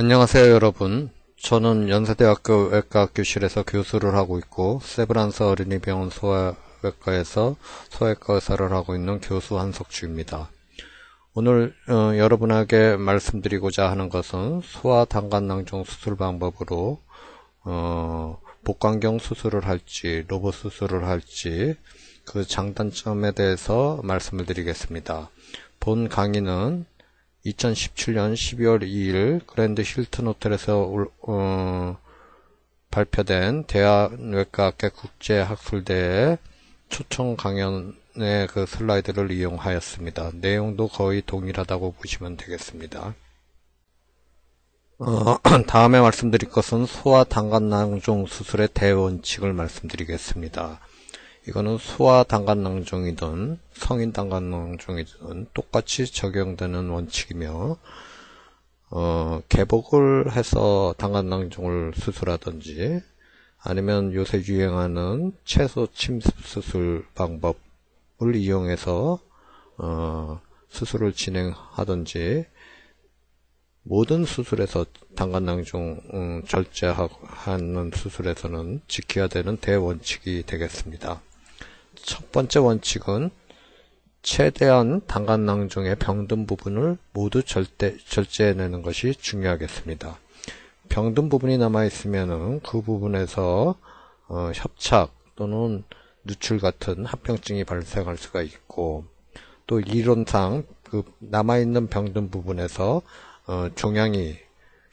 안녕하세요 여러분. 저는 연세대학교 외과 교실에서 교수를 하고 있고 세브란스 어린이병원 소아외과에서 소아외과 의사를 하고 있는 교수 한석주입니다. 오늘 어, 여러분에게 말씀드리고자 하는 것은 소아당간낭종 수술 방법으로 어, 복강경 수술을 할지 로봇 수술을 할지 그 장단점에 대해서 말씀을 드리겠습니다. 본 강의는 2017년 12월 2일 그랜드 힐튼 호텔에서 어, 발표된 대한외과학회 국제학술대회 초청 강연의 그 슬라이드를 이용하였습니다. 내용도 거의 동일하다고 보시면 되겠습니다. 어, 다음에 말씀드릴 것은 소아 당간낭종 수술의 대원칙을 말씀드리겠습니다. 이거는 소아 당간낭종이든 성인 당간낭종이든 똑같이 적용되는 원칙이며 어, 개복을 해서 당간낭종을 수술하든지 아니면 요새 유행하는 채소 침습 수술 방법을 이용해서 어, 수술을 진행하든지 모든 수술에서 당간낭종 음, 절제하는 수술에서는 지켜야 되는 대원칙이 되겠습니다. 첫 번째 원칙은 최대한 당간낭종의 병든 부분을 모두 절대, 절제해내는 것이 중요하겠습니다. 병든 부분이 남아있으면 그 부분에서 어, 협착 또는 누출 같은 합병증이 발생할 수가 있고 또 이론상 그 남아있는 병든 부분에서 어, 종양이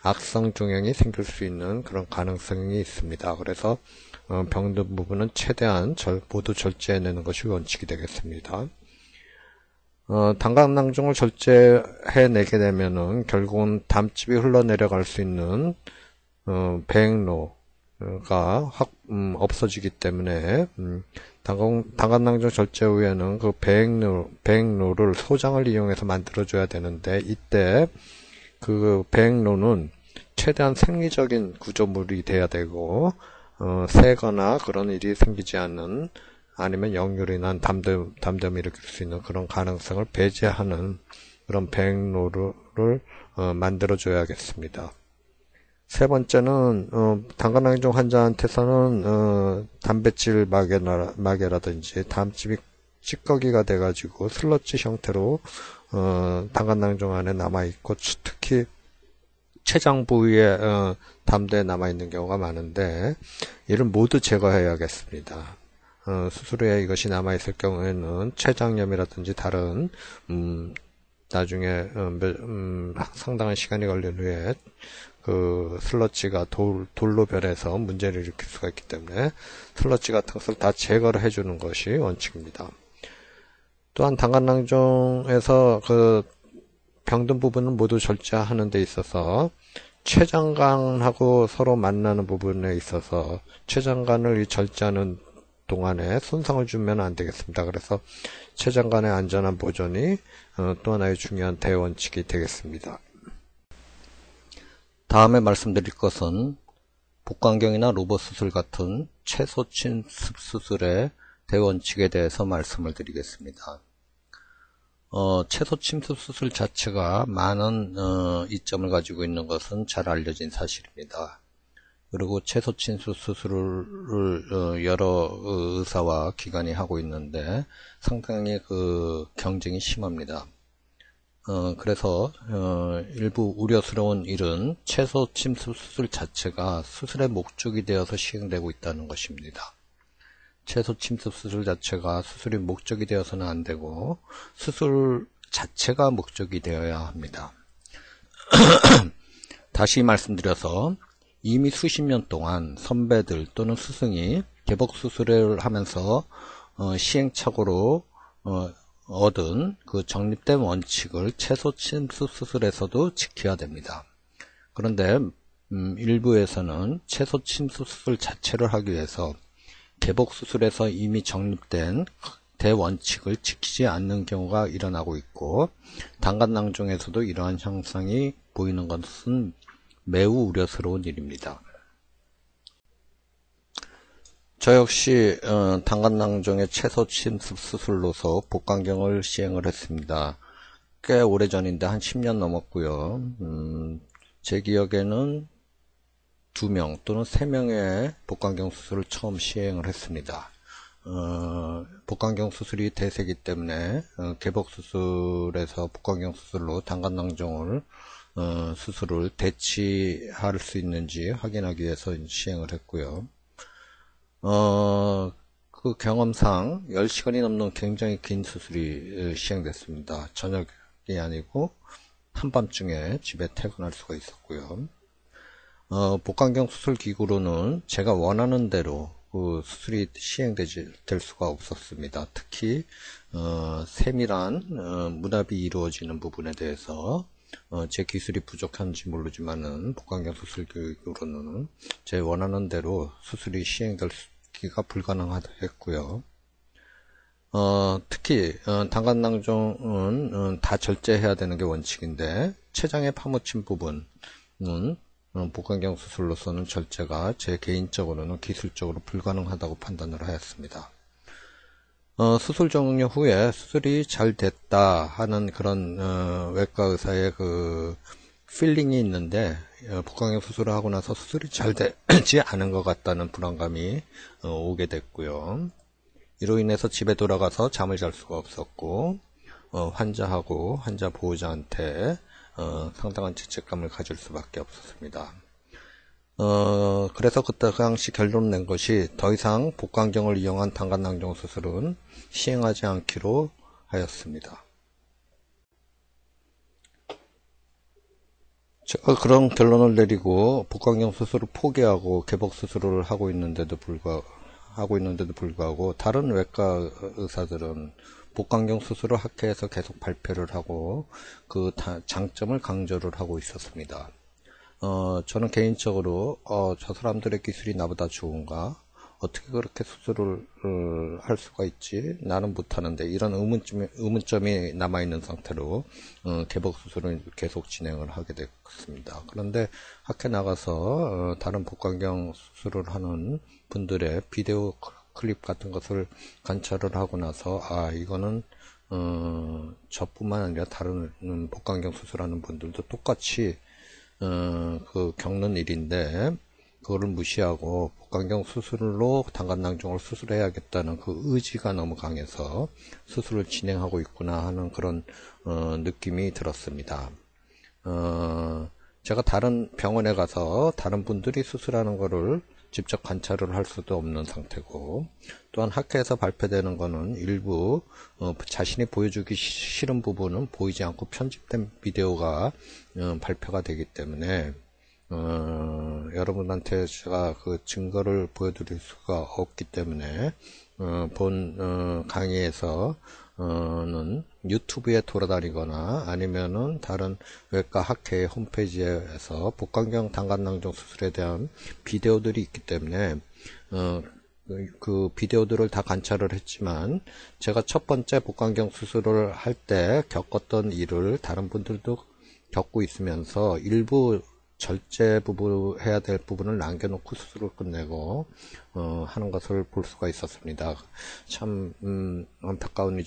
악성 종양이 생길 수 있는 그런 가능성이 있습니다. 그래서 어, 병든 부분은 최대한 절, 모두 절제해내는 것이 원칙이 되겠습니다. 어, 당간낭종을 절제해내게 되면은 결국은 담집이 흘러내려갈 수 있는 어, 배행로가 확 음, 없어지기 때문에 음, 당간, 당간낭종 절제 후에는 그 배행로, 배행로를 소장을 이용해서 만들어줘야 되는데 이때 그 배행로는 최대한 생리적인 구조물이 돼야 되고 어, 새거나 그런 일이 생기지 않는 아니면 역류로 인한 담담, 담담이 일으킬 수 있는 그런 가능성을 배제하는 그런 배행로를 어, 만들어줘야겠습니다. 세 번째는 어, 당간낭종 환자한테서는 어, 단백질 마개나, 마개라든지 담집이 찌꺼기가 돼가지고 슬러지 형태로 어, 당간낭종 안에 남아있고 특히 췌장 부위에 어, 담대에 남아 있는 경우가 많은데 이를 모두 제거해야겠습니다. 어, 수술 후에 이것이 남아 있을 경우에는 췌장염이라든지 다른 음, 나중에 어, 음, 상당한 시간이 걸린 후에 그 슬러치가 돌, 돌로 변해서 문제를 일으킬 수가 있기 때문에 슬러치 같은 것을 다 제거를 해주는 것이 원칙입니다. 또한 당간낭종에서 그 병든 부분은 모두 절제하는 데 있어서 췌장관하고 서로 만나는 부분에 있어서 췌장관을 절제하는 동안에 손상을 주면 안 되겠습니다. 그래서 췌장관의 안전한 보존이 어, 또 하나의 중요한 대원칙이 되겠습니다. 다음에 말씀드릴 것은 복강경이나 로봇 수술 같은 최소침 수술의 대원칙에 대해서 말씀을 드리겠습니다. 어, 채소 침습 수술 자체가 많은 어, 이점을 가지고 있는 것은 잘 알려진 사실입니다. 그리고 채소 침습 수술을 어, 여러 의사와 기관이 하고 있는데 상당히 그 경쟁이 심합니다. 어, 그래서 어, 일부 우려스러운 일은 채소 침습 수술 자체가 수술의 목적이 되어서 시행되고 있다는 것입니다. 채소 침습 수술 자체가 수술이 목적이 되어서는 안 되고 수술 자체가 목적이 되어야 합니다. 다시 말씀드려서 이미 수십 년 동안 선배들 또는 스승이 개복 수술을 하면서 어, 시행착오로 어, 얻은 그 정립된 원칙을 채소 침습 수술에서도 지켜야 됩니다. 그런데 음, 일부에서는 채소 침습 수술 자체를 하기 위해서 개복 수술에서 이미 정립된 대원칙을 지키지 않는 경우가 일어나고 있고 당간낭종에서도 이러한 현상이 보이는 것은 매우 우려스러운 일입니다. 저 역시 어, 당간낭종의 채소 침습 수술로서 복강경을 시행을 했습니다. 꽤 오래전인데 한 10년 넘었고요. 음, 제 기억에는 두 명 또는 세 명의 복강경 수술을 처음 시행을 했습니다. 어, 복강경 수술이 대세기 때문에 어, 개복 수술에서 복강경 수술로 당간낭종을 어, 수술을 대치할 수 있는지 확인하기 위해서 시행을 했고요. 어, 그 경험상 10시간이 넘는 굉장히 긴 수술이 시행됐습니다. 저녁이 아니고 한밤중에 집에 퇴근할 수가 있었고요. 어, 복강경 수술 기구로는 제가 원하는 대로 그 수술이 시행되지 될 수가 없었습니다. 특히 어, 세밀한 어, 문압이 이루어지는 부분에 대해서 어, 제 기술이 부족한지 모르지만은 복강경 수술 기구로는 제 원하는 대로 수술이 시행되기가 불가능하겠고요. 어, 특히 어, 담관낭종은 어, 다 절제해야 되는 게 원칙인데 췌장에 파묻힌 부분은 어, 복강경 수술로서는 절제가 제 개인적으로는 기술적으로 불가능하다고 판단을 하였습니다. 어, 수술 종료 후에 수술이 잘 됐다 하는 그런 어, 외과 의사의 그 feeling이 있는데 어, 복강경 수술을 하고 나서 수술이 잘 되지 않은 것 같다는 불안감이 어, 오게 됐고요. 이로 인해서 집에 돌아가서 잠을 잘 수가 없었고 어, 환자하고 환자 보호자한테 어, 상당한 죄책감을 가질 수밖에 없었습니다. 어, 그래서 그때 그 당시 결론 낸 것이 더 이상 복강경을 이용한 당간낭종 수술은 시행하지 않기로 하였습니다. 제가 그런 결론을 내리고 복강경 수술을 포기하고 개복 수술을 하고 있는데도 불구하고 하고 있는데도 불구하고 다른 외과 의사들은 복강경 수술을 학회에서 계속 발표를 하고 그 장점을 강조를 하고 있었습니다. 어, 저는 개인적으로 어, 저 사람들의 기술이 나보다 좋은가? 어떻게 그렇게 수술을 어, 할 수가 있지? 나는 못하는데 이런 의문점이, 의문점이 남아있는 상태로 어, 개복 수술을 계속 진행을 하게 됐습니다. 그런데 학회 나가서 어, 다른 복강경 수술을 하는 분들의 비디오 클립 같은 것을 관찰을 하고 나서 아 이거는 어, 저뿐만 아니라 다른 복강경 수술하는 분들도 똑같이 어, 그 겪는 일인데 그거를 무시하고 복강경 수술로 당간낭종을 수술해야겠다는 그 의지가 너무 강해서 수술을 진행하고 있구나 하는 그런 어, 느낌이 들었습니다. 어, 제가 다른 병원에 가서 다른 분들이 수술하는 거를 직접 관찰을 할 수도 없는 상태고 또한 학회에서 발표되는 거는 일부 어, 자신이 보여주기 싫은 부분은 보이지 않고 편집된 비디오가 어, 발표가 되기 때문에 어, 여러분한테 제가 그 증거를 보여드릴 수가 없기 때문에 어, 본 어, 강의에서 는 유튜브에 돌아다니거나 아니면은 다른 외과 학회 홈페이지에서 복강경 당간낭종 수술에 대한 비디오들이 있기 때문에 어, 그 비디오들을 다 관찰을 했지만 제가 첫 번째 복강경 수술을 할 때 겪었던 일을 다른 분들도 겪고 있으면서 일부 절제 부분 해야 될 부분을 남겨놓고 수술을 끝내고 어, 하는 것을 볼 수가 있었습니다. 참 음, 안타까운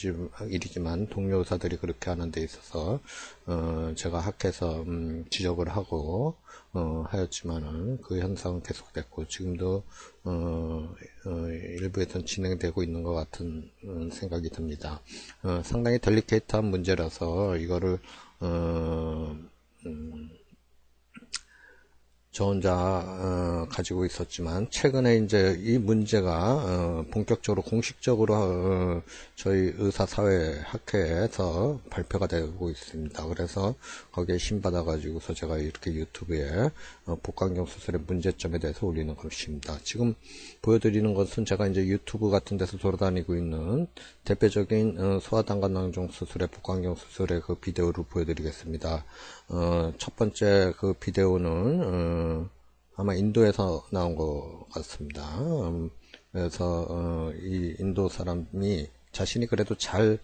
일이지만 동료 의사들이 그렇게 하는 데 있어서 어, 제가 학회에서 음, 지적을 하고 어, 하였지만은 그 현상은 계속됐고 지금도 어, 어, 일부에선 진행되고 있는 것 같은 음, 생각이 듭니다. 어, 상당히 델리케이트한 문제라서 이거를 어, 음, 저 혼자 어, 가지고 있었지만 최근에 이제 이 문제가 어, 본격적으로 공식적으로 어, 저희 의사사회 학회에서 발표가 되고 있습니다. 그래서 거기에 신받아 가지고서 제가 이렇게 유튜브에 어, 복강경 수술의 문제점에 대해서 올리는 것입니다. 지금 보여드리는 것은 제가 이제 유튜브 같은 데서 돌아다니고 있는 대표적인 어, 소아당간낭종 수술의 복강경 수술의 그 비디오를 보여드리겠습니다. 어, 첫 번째 그 비디오는 어, 아마 인도에서 나온 것 같습니다. 음, 그래서 어, 이 인도 사람이 자신이 그래도 잘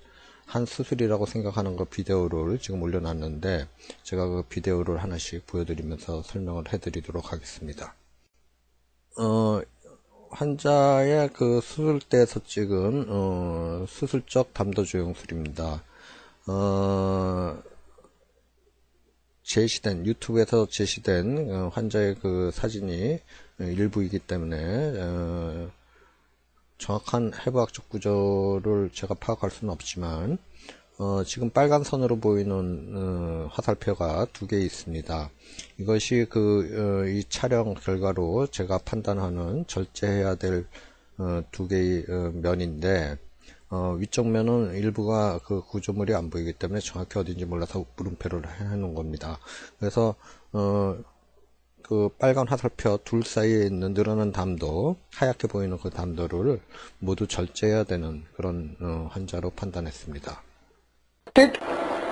한 수술이라고 생각하는 그 비디오를 지금 올려놨는데 제가 그 비디오를 하나씩 보여드리면서 설명을 해드리도록 하겠습니다. 어, 환자의 그 수술대에서 찍은 어, 수술적 담도 조영술입니다. 어, 제시된 유튜브에서 제시된 어, 환자의 그 사진이 일부이기 때문에 어, 정확한 해부학적 구조를 제가 파악할 수는 없지만 어, 지금 빨간 선으로 보이는 어, 화살표가 두 개 있습니다. 이것이 그이 촬영 결과로 제가 판단하는 절제해야 될 두 개의 면인데 어, 위쪽 면은 일부가 그 구조물이 안 보이기 때문에 정확히 어딘지 몰라서 물음표를 해놓은 겁니다. 그래서 어, 그 빨간 화살표 둘 사이에 있는 늘어난 담도 하얗게 보이는 그 담도를 모두 절제해야 되는 그런 어, 환자로 판단했습니다.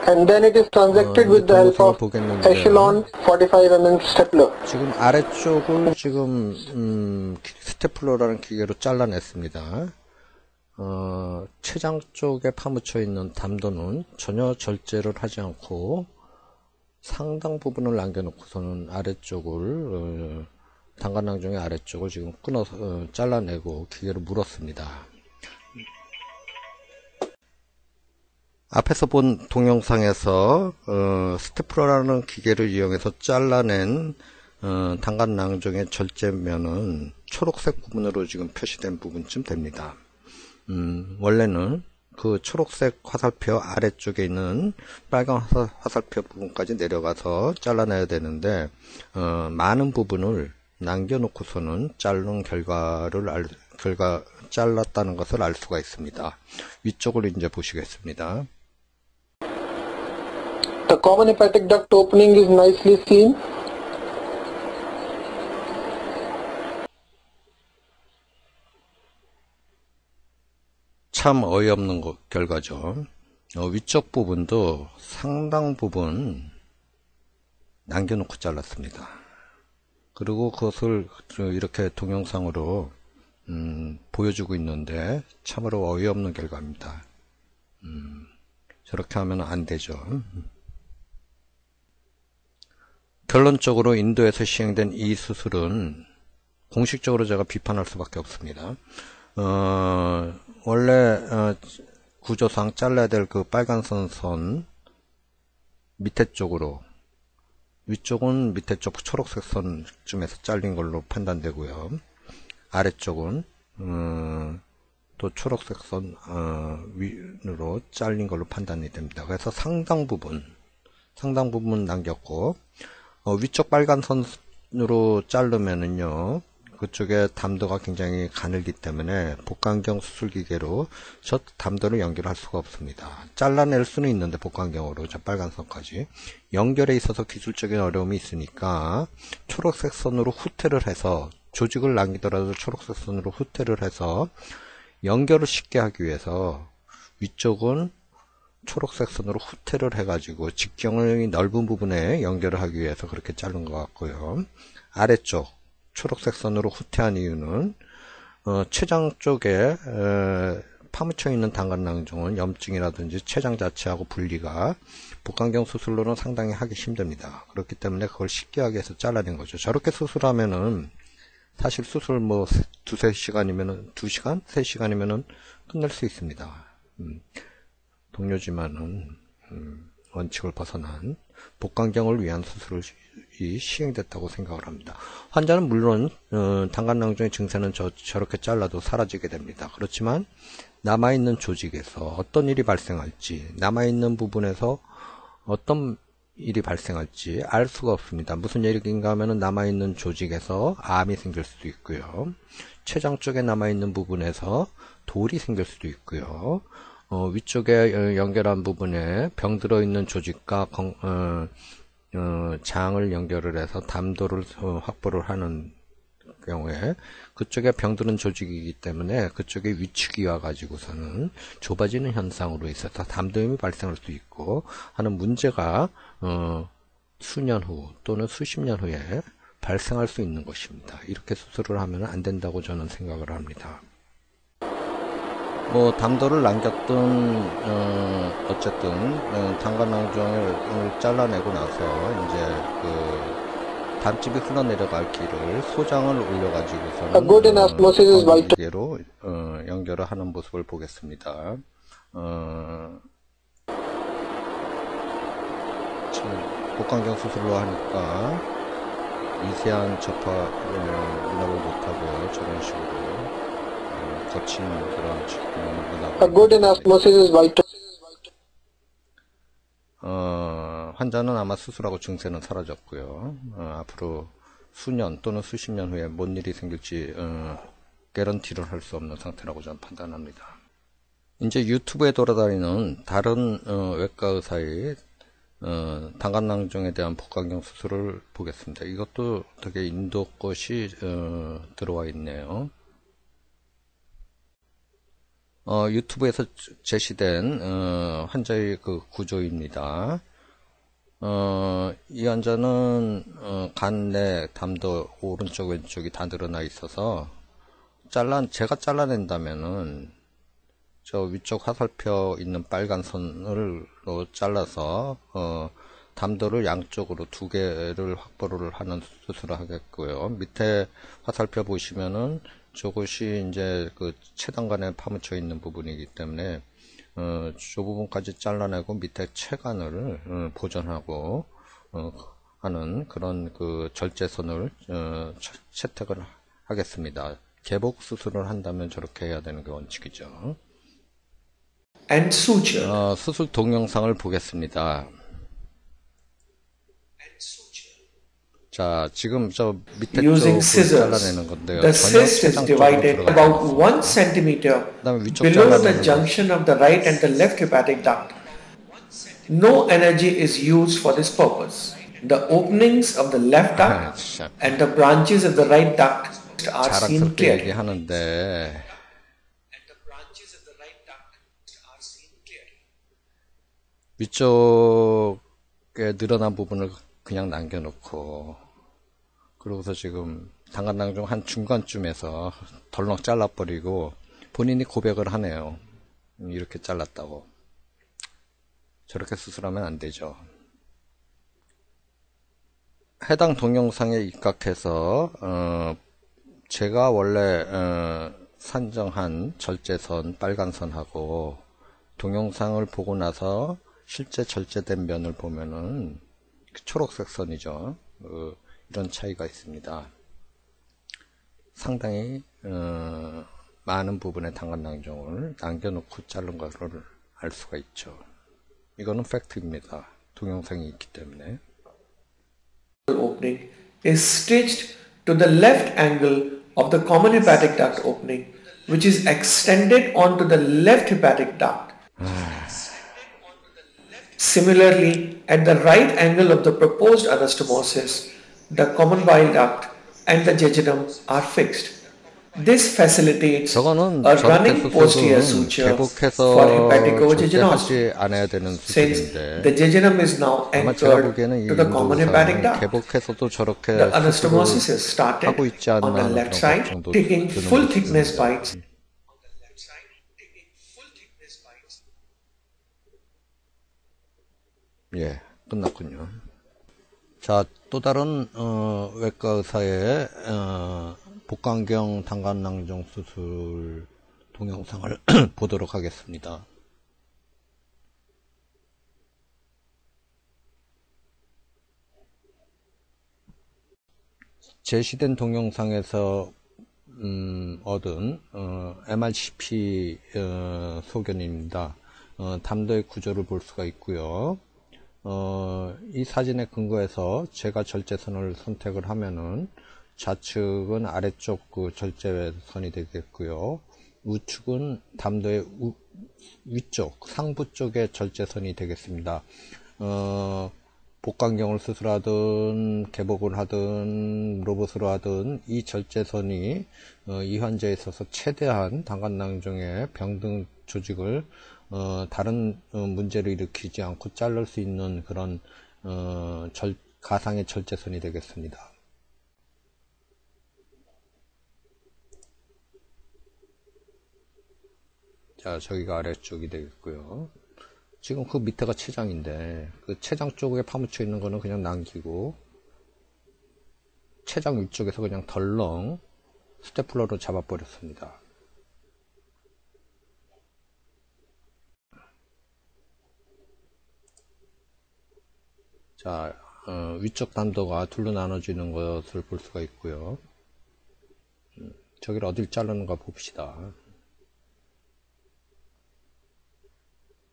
and then it is transacted with the help of echelon 45mm stapler. 지금 아래쪽을 지금 음, 기- 스테플러라는 기계로 잘라냈습니다. 어, 췌장 쪽에 파묻혀 있는 담도는 전혀 절제를 하지 않고 상당 부분을 남겨놓고서는 아래쪽을 어, 단관낭종의 아래쪽을 지금 끊어서 어, 잘라내고 기계로 물었습니다. 앞에서 본 동영상에서 어, 스테플러라는 기계를 이용해서 잘라낸 어, 단간 낭종의 절제면은 초록색 부분으로 지금 표시된 부분쯤 됩니다. 음, 원래는 그 초록색 화살표 아래쪽에 있는 빨간 화살, 화살 표 부분까지 내려가서 잘라내야 되는데 어, 많은 부분을 남겨놓고서는 자른 결과를 알, 결과 잘랐다는 것을 알 수가 있습니다. 위쪽을 이제 보시겠습니다. The common hepatic duct opening is nicely seen. 참 어이없는 거- 결과죠. 어, 위쪽 부분도 상당 부분 남겨놓고 잘랐습니다. 그리고 그것을 이렇게 동영상으로 음, 보여주고 있는데 참으로 어이없는 결과입니다. 음, 저렇게 하면 안 되죠. 결론적으로 인도에서 시행된 이 수술은 공식적으로 제가 비판할 수밖에 없습니다. 어, 원래 어, 구조상 잘라야 될 그 빨간 선, 선 밑에 쪽으로 위쪽은 밑에 쪽 초록색 선쯤에서 잘린 걸로 판단되고요. 아래쪽은 어, 또 초록색 선 어, 위로 잘린 걸로 판단이 됩니다. 그래서 상당 부분 상당 부분 남겼고 어, 위쪽 빨간 선으로 자르면은요 그쪽에 담도가 굉장히 가늘기 때문에 복강경 수술 기계로 저 담도를 연결할 수가 없습니다. 잘라낼 수는 있는데 복강경으로 저 빨간 선까지 연결에 있어서 기술적인 어려움이 있으니까 초록색 선으로 후퇴를 해서 조직을 남기더라도 초록색 선으로 후퇴를 해서 연결을 쉽게 하기 위해서 위쪽은 초록색 선으로 후퇴를 해가지고 직경의 넓은 부분에 연결을 하기 위해서 그렇게 자른 것 같고요. 아래쪽 초록색 선으로 후퇴한 이유는 어, 췌장 쪽에 에, 파묻혀 있는 단간낭종은 염증이라든지 췌장 자체하고 분리가 복강경 수술로는 상당히 하기 힘듭니다. 그렇기 때문에 그걸 쉽게 하기 위해서 잘라낸 거죠. 저렇게 수술하면은 사실 수술 뭐 세- 두세 시간이면은 두 시간, 세 시간이면은 끝낼 수 있습니다. 음, 동료지만은 음, 원칙을 벗어난 복강경을 위한 수술 이 시행됐다고 생각을 합니다. 환자는 물론 어, 단간낭종의 증세는 저, 저렇게 잘라도 사라지게 됩니다. 그렇지만 남아있는 조직에서 어떤 일이 발생할지 남아있는 부분에서 어떤 일이 발생할지 알 수가 없습니다. 무슨 얘기인가 하면은 남아있는 조직에서 암이 생길 수도 있고요. 췌장 쪽에 남아있는 부분에서 돌이 생길 수도 있고요. 어, 위쪽에 어, 연결한 부분에 병 들어있는 조직과 건- 어, 어, 장을 연결을 해서 담도를 어, 확보를 하는 경우에 그쪽에 병드는 조직이기 때문에 그쪽에 위축이 와가지고서는 좁아지는 현상으로 있어서 담도염이 발생할 수 있고 하는 문제가 어, 수년 후 또는 수십 년 후에 발생할 수 있는 것입니다. 이렇게 수술을 하면 안 된다고 저는 생각을 합니다. 뭐 담도를 남겼던 어, 어쨌든 어, 단관낭종을 잘라내고 나서 이제 그 담집이 흘러내려갈 길을 소장을 올려가지고서는 is vital. 기계로 어, 연결을 하는 모습을 보겠습니다. 어, 지금 복강경 수술로 하니까 미세한 접합을 문압을 못하고요. 저런 식으로 어, 거친 그런 A 문압을 good is vital. 어, 환자는 아마 수술하고 증세는 사라졌고요. 어, 앞으로 수년 또는 수십 년 후에 뭔 일이 생길지 어, 개런티를 할 수 없는 상태라고 저는 판단합니다. 이제 유튜브에 돌아다니는 다른 어, 외과 의사의 어, 당간낭종에 대한 복강경 수술을 보겠습니다. 이것도 되게 인도 것이 어, 들어와 있네요. 어, 유튜브에서 제시된 어, 환자의 그 구조입니다. 어, 이 환자는 어, 간내 담도 오른쪽 왼쪽이 다 늘어나 있어서 잘라 제가 잘라낸다면은 저 위쪽 화살표 있는 빨간 선을 잘라서 어, 담도를 양쪽으로 두 개를 확보를 하는 수술을 하겠고요. 밑에 화살표 보시면은 저것이 이제 그 체단관에 파묻혀 있는 부분이기 때문에 어, 저 부분까지 잘라내고 밑에 체관을 어, 보존하고 어, 하는 그런 그 절제선을 어, 채- 채택을 하겠습니다. 개복 수술을 한다면 저렇게 해야 되는 게 원칙이죠. and suture. 어, 수술 동영상을 보겠습니다. 자, 지금 저 밑에 using 쪽을 scissors. 잘라내는 건데요. The 전혀 cyst is 췌장 쪽으로 divided 들어가지 about 않습니다. one centimeter 그다음에 위쪽 below the 잘라내는 거. junction of the right and the left hepatic duct. No energy is used for this purpose. The openings of the left 아, duct 진짜 and the branches of the right duct are seen 자랑스럽게 clearly. 얘기하는데 And the branches of the right duct are seen clearly. 위쪽에 늘어난 부분을 그냥 남겨놓고 그러고서 지금 당간낭중 한 중간쯤에서 덜렁 잘라버리고 본인이 고백을 하네요. 이렇게 잘랐다고. 저렇게 수술하면 안 되죠. 해당 동영상에 입각해서 어, 제가 원래 어, 산정한 절제선 빨간선하고 동영상을 보고 나서 실제 절제된 면을 보면은 그 초록색 선이죠. 어, 이런 차이가 있습니다. 상당히 어, 많은 부분의 당간 낭종을 남겨놓고 자른 것을 알 수가 있죠. 이거는 팩트입니다. 동영상이 있기 때문에. opening is stitched to the left angle of the common hepatic duct opening, which is extended onto the left hepatic duct. Similarly, at the right angle of the proposed anastomosis, the common bile duct and the jejunum are fixed. This facilitates a running posterior suture for hepaticojejunosis since the jejunum is now anchored to the common hepatic duct. The anastomosis is started on the left side, taking full thickness bites 예, 끝났군요. 자, 또 다른 어, 외과 의사의 어, 복강경 당간낭종 수술 동영상을 보도록 하겠습니다. 제시된 동영상에서 음, 얻은 어, MRCP 어, 소견입니다. 어, 담도의 구조를 볼 수가 있고요. 어, 이 사진에 근거해서 제가 절제선을 선택을 하면은 좌측은 아래쪽 그 절제선이 되겠고요. 우측은 담도의 우- 위쪽, 상부 쪽의 절제선이 되겠습니다. 어, 복강경을 수술하든 개복을 하든 로봇으로 하든 이 절제선이 어, 이 환자에 있어서 최대한 당간낭종의 병등 조직을 어, 다른 어, 문제를 일으키지 않고 자를 수 있는 그런 어, 절- 가상의 절제선이 되겠습니다. 자, 저기가 아래쪽이 되겠고요. 지금 그 밑에가 췌장인데 그 췌장 쪽에 파묻혀 있는 거는 그냥 남기고 췌장 위쪽에서 그냥 덜렁 스테플러로 잡아버렸습니다. 자, 어, 위쪽 담도가 둘로 나눠지는 것을 볼 수가 있고요. 음, 저기를 어딜 자르는가 봅시다.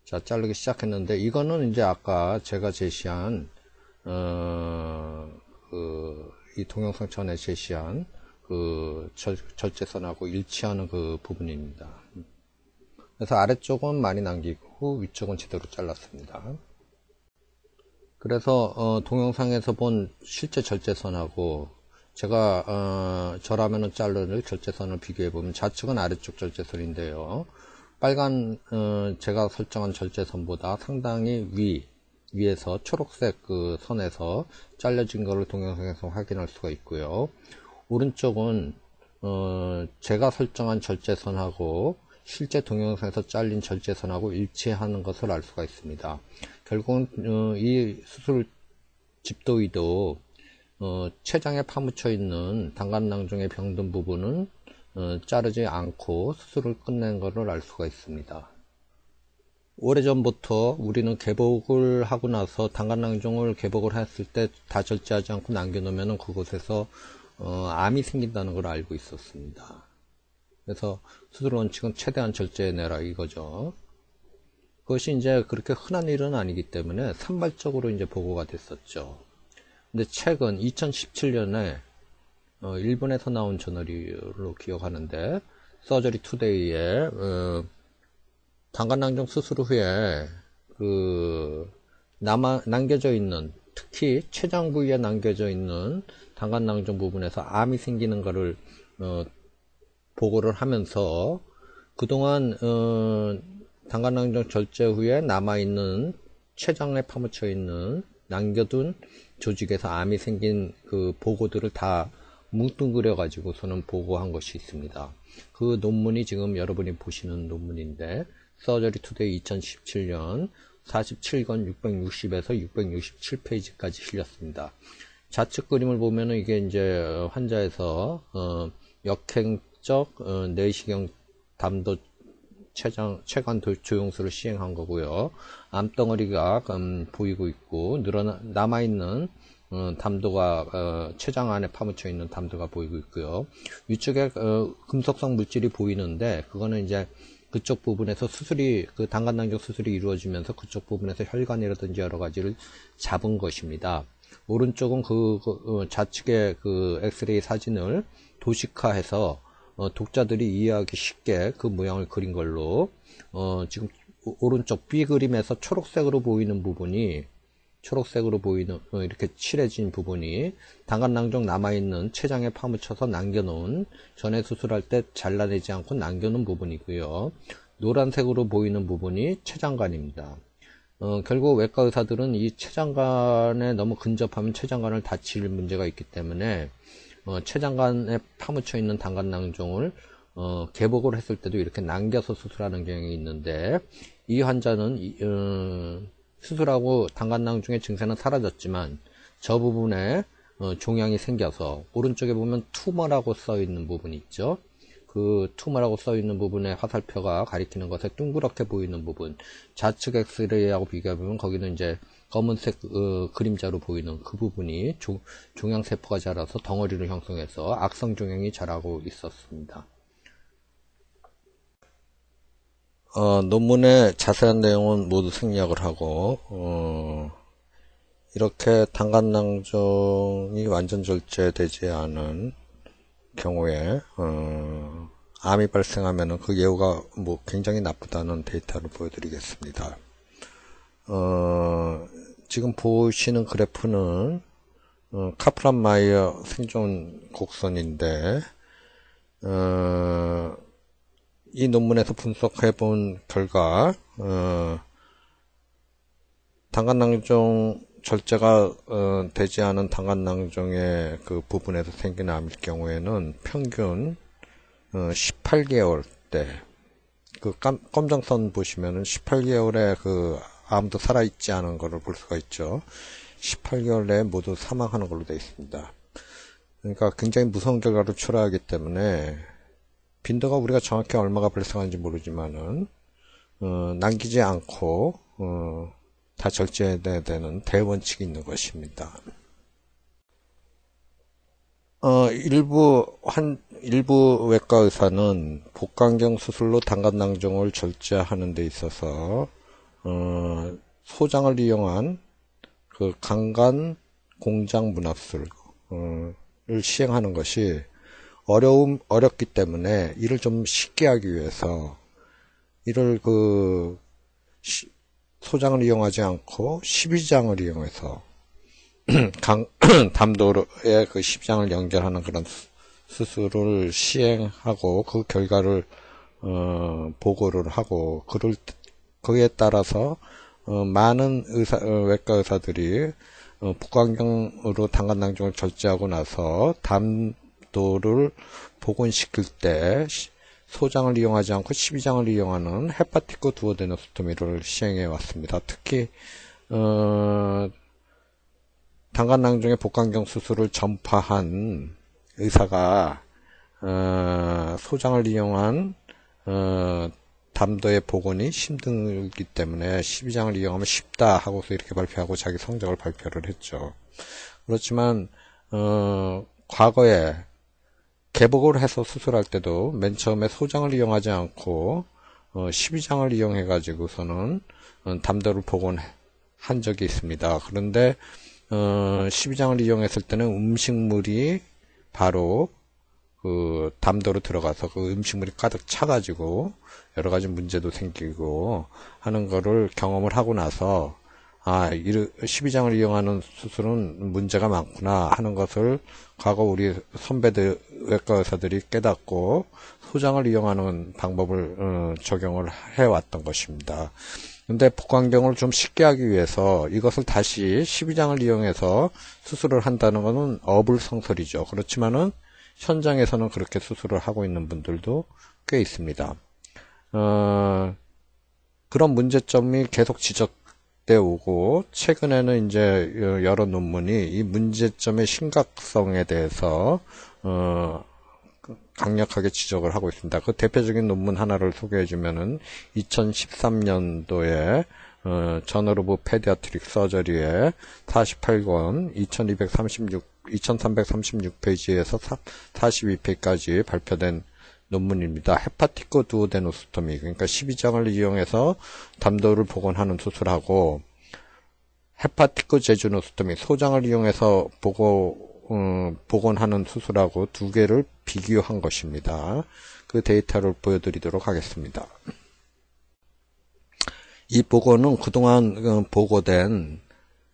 자, 자르기 시작했는데, 이거는 이제 아까 제가 제시한, 어, 그, 이 동영상 전에 제시한 그 절, 절제선하고 일치하는 그 부분입니다. 그래서 아래쪽은 많이 남기고 위쪽은 제대로 잘랐습니다. 그래서 어, 동영상에서 본 실제 절제선하고 제가 어, 저라면은 자르는 절제선을 비교해 보면 좌측은 아래쪽 절제선인데요. 빨간 어, 제가 설정한 절제선보다 상당히 위 위에서 초록색 그 선에서 잘려진 것을 동영상에서 확인할 수가 있고요. 오른쪽은 어, 제가 설정한 절제선하고 실제 동영상에서 잘린 절제선하고 일치하는 것을 알 수가 있습니다. 결국은 어, 이 수술 집도위도 어, 췌장에 파묻혀 있는 당간낭종의 병든 부분은 어, 자르지 않고 수술을 끝낸 것을 알 수가 있습니다. 오래전부터 우리는 개복을 하고 나서 당간낭종을 개복을 했을 때 다 절제하지 않고 남겨놓으면 그곳에서 어, 암이 생긴다는 걸 알고 있었습니다. 그래서 수술 원칙은 최대한 절제해내라 이거죠. 그것이 이제 그렇게 흔한 일은 아니기 때문에 산발적으로 이제 보고가 됐었죠. 근데 최근 2017년에 어, 일본에서 나온 저널로 기억하는데 서저리 투데이에 어, 방간낭종 수술 후에 그 남아 남겨져 있는 특히 췌장 부위에 남겨져 있는 당간낭종 부분에서 암이 생기는 것을 어, 보고를 하면서 그동안 어, 담관낭종 절제 후에 남아있는 췌장에 파묻혀 있는 남겨둔 조직에서 암이 생긴 그 보고들을 다 뭉뚱그려 가지고서는 보고한 것이 있습니다. 그 논문이 지금 여러분이 보시는 논문인데 Surgery Today 2017년 47권 660에서 667페이지까지 실렸습니다. 좌측 그림을 보면은 이게 이제 환자에서 어, 역행 적 어, 내시경 담도 췌장, 췌관 조영술을 시행한 거고요. 암덩어리가 음, 보이고 있고 늘어나 남아 있는 어, 담도가 어, 췌장 안에 파묻혀 있는 담도가 보이고 있고요. 위쪽에 어, 금속성 물질이 보이는데 그거는 이제 그쪽 부분에서 수술이 그 당간낭경 수술이 이루어지면서 그쪽 부분에서 혈관이라든지 여러 가지를 잡은 것입니다. 오른쪽은 그, 그 어, 좌측의 그 엑스레이 사진을 도식화해서 어, 독자들이 이해하기 쉽게 그 모양을 그린 걸로 어, 지금 오른쪽 B 그림에서 초록색으로 보이는 부분이 초록색으로 보이는 어, 이렇게 칠해진 부분이 당간낭종 남아있는 췌장에 파묻혀서 남겨놓은 전에 수술할 때 잘라내지 않고 남겨놓은 부분이고요. 노란색으로 보이는 부분이 췌장관입니다. 어, 결국 외과 의사들은 이 췌장관에 너무 근접하면 췌장관을 다칠 문제가 있기 때문에 어, 췌장관에 파묻혀 있는 당간낭종을 어, 개복을 했을 때도 이렇게 남겨서 수술하는 경향이 있는데 이 환자는 어, 수술하고 당간낭중의 증세는 사라졌지만 저 부분에 어, 종양이 생겨서 오른쪽에 보면 투머라고 써 있는 부분이 있죠. 그 투머라고 써 있는 부분에 화살표가 가리키는 것에 둥그렇게 보이는 부분 좌측 엑스레이하고 비교해보면 거기는 이제 검은색 어, 그림자로 보이는 그 부분이 조, 종양세포가 자라서 덩어리를 형성해서 악성 종양이 자라고 있었습니다. 어, 논문의 자세한 내용은 모두 생략을 하고 어, 이렇게 당간낭종이 완전 절제되지 않은 경우에 어, 암이 발생하면 그 예후가 뭐 굉장히 나쁘다는 데이터를 보여드리겠습니다. 어, 지금 보시는 그래프는 어, Kaplan-Meier 생존 곡선인데 어, 이 논문에서 분석해 본 결과 어, 담관낭종 절제가 어, 되지 않은 담관낭종의 그 부분에서 생긴 암일 경우에는 평균 어, 18개월 때그 검정선 보시면은 18개월에 그 암도 살아있지 않은 것을 볼 수가 있죠. 18개월 내에 모두 사망하는 걸로 되어 있습니다. 그러니까 굉장히 무서운 결과를 초래하기 때문에 빈도가 우리가 정확히 얼마가 발생하는지 모르지만은 어, 남기지 않고 어, 다 절제해야 되는 대원칙이 있는 것입니다. 어, 일부, 한, 일부 외과 의사는 복강경 수술로 단간낭종을 절제하는 데 있어서, 어, 소장을 이용한 그 강간 공장 문합술, 어, 를 시행하는 것이 어려움, 어렵기 때문에 이를 좀 쉽게 하기 위해서 이를 그, 시, 소장을 이용하지 않고 12장을 이용해서 강, 담도에 그 십장을 연결하는 그런 수술을 시행하고 그 결과를 어, 보고를 하고 그를 거기에 따라서 어, 많은 의사 어, 외과 의사들이 어, 복강경으로 당간낭종을 절제하고 나서 담도를 복원시킬 때 소장을 이용하지 않고 12장을 이용하는 헤파티코 두오데노스토미를 시행해 왔습니다. 특히 어, 당간낭중의 복강경 수술을 전파한 의사가 어, 소장을 이용한 어, 담도의 복원이 힘들기 때문에 12장을 이용하면 쉽다 하고서 이렇게 발표하고 자기 성적을 발표를 했죠. 그렇지만 어, 과거에 개복을 해서 수술할 때도 맨 처음에 소장을 이용하지 않고 어, 12장을 이용해 가지고서는 어, 담도를 복원한 적이 있습니다. 그런데 어, 12장을 이용했을 때는 음식물이 바로 그 담도로 들어가서 그 음식물이 가득 차가지고 여러 가지 문제도 생기고 하는 거를 경험을 하고 나서 아, 12장을 이용하는 수술은 문제가 많구나 하는 것을 과거 우리 선배들, 외과 의사들이 깨닫고 소장을 이용하는 방법을 어, 적용을 해왔던 것입니다. 근데 복강경을 좀 쉽게 하기 위해서 이것을 다시 12장을 이용해서 수술을 한다는 것은 어불성설이죠. 그렇지만은 현장에서는 그렇게 수술을 하고 있는 분들도 꽤 있습니다. 어, 그런 문제점이 계속 지적돼 오고 최근에는 이제 여러 논문이 이 문제점의 심각성에 대해서 어, 강력하게 지적을 하고 있습니다. 그 대표적인 논문 하나를 소개해 주면은 2013년도에 어, Journal of Pediatric Surgery에 48권 2236 2336페이지에서 42페이지까지 발표된 논문입니다. hepaticoduodenostomy 그러니까 12지장을 이용해서 담도를 복원하는 수술하고 헤파티코 제주노스토미 소장을 이용해서 보고 어, 복원하는 수술하고 두 개를 비교한 것입니다. 그 데이터를 보여드리도록 하겠습니다. 이 보고는 그동안 어, 보고된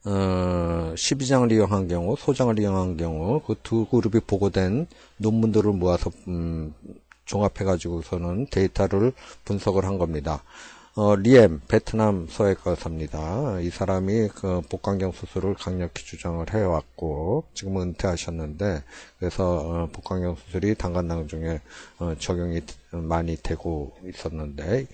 어, 12장을 이용한 경우, 소장을 이용한 경우 그 두 그룹이 보고된 논문들을 모아서 음, 종합해 가지고서는 데이터를 분석을 한 겁니다. 어, 리엠 베트남 소외과 의사입니다. 이 사람이 그 복강경 수술을 강력히 주장을 해왔고 지금은 은퇴하셨는데 그래서 어, 복강경 수술이 당간낭 중에 어, 적용이 많이 되고 있었는데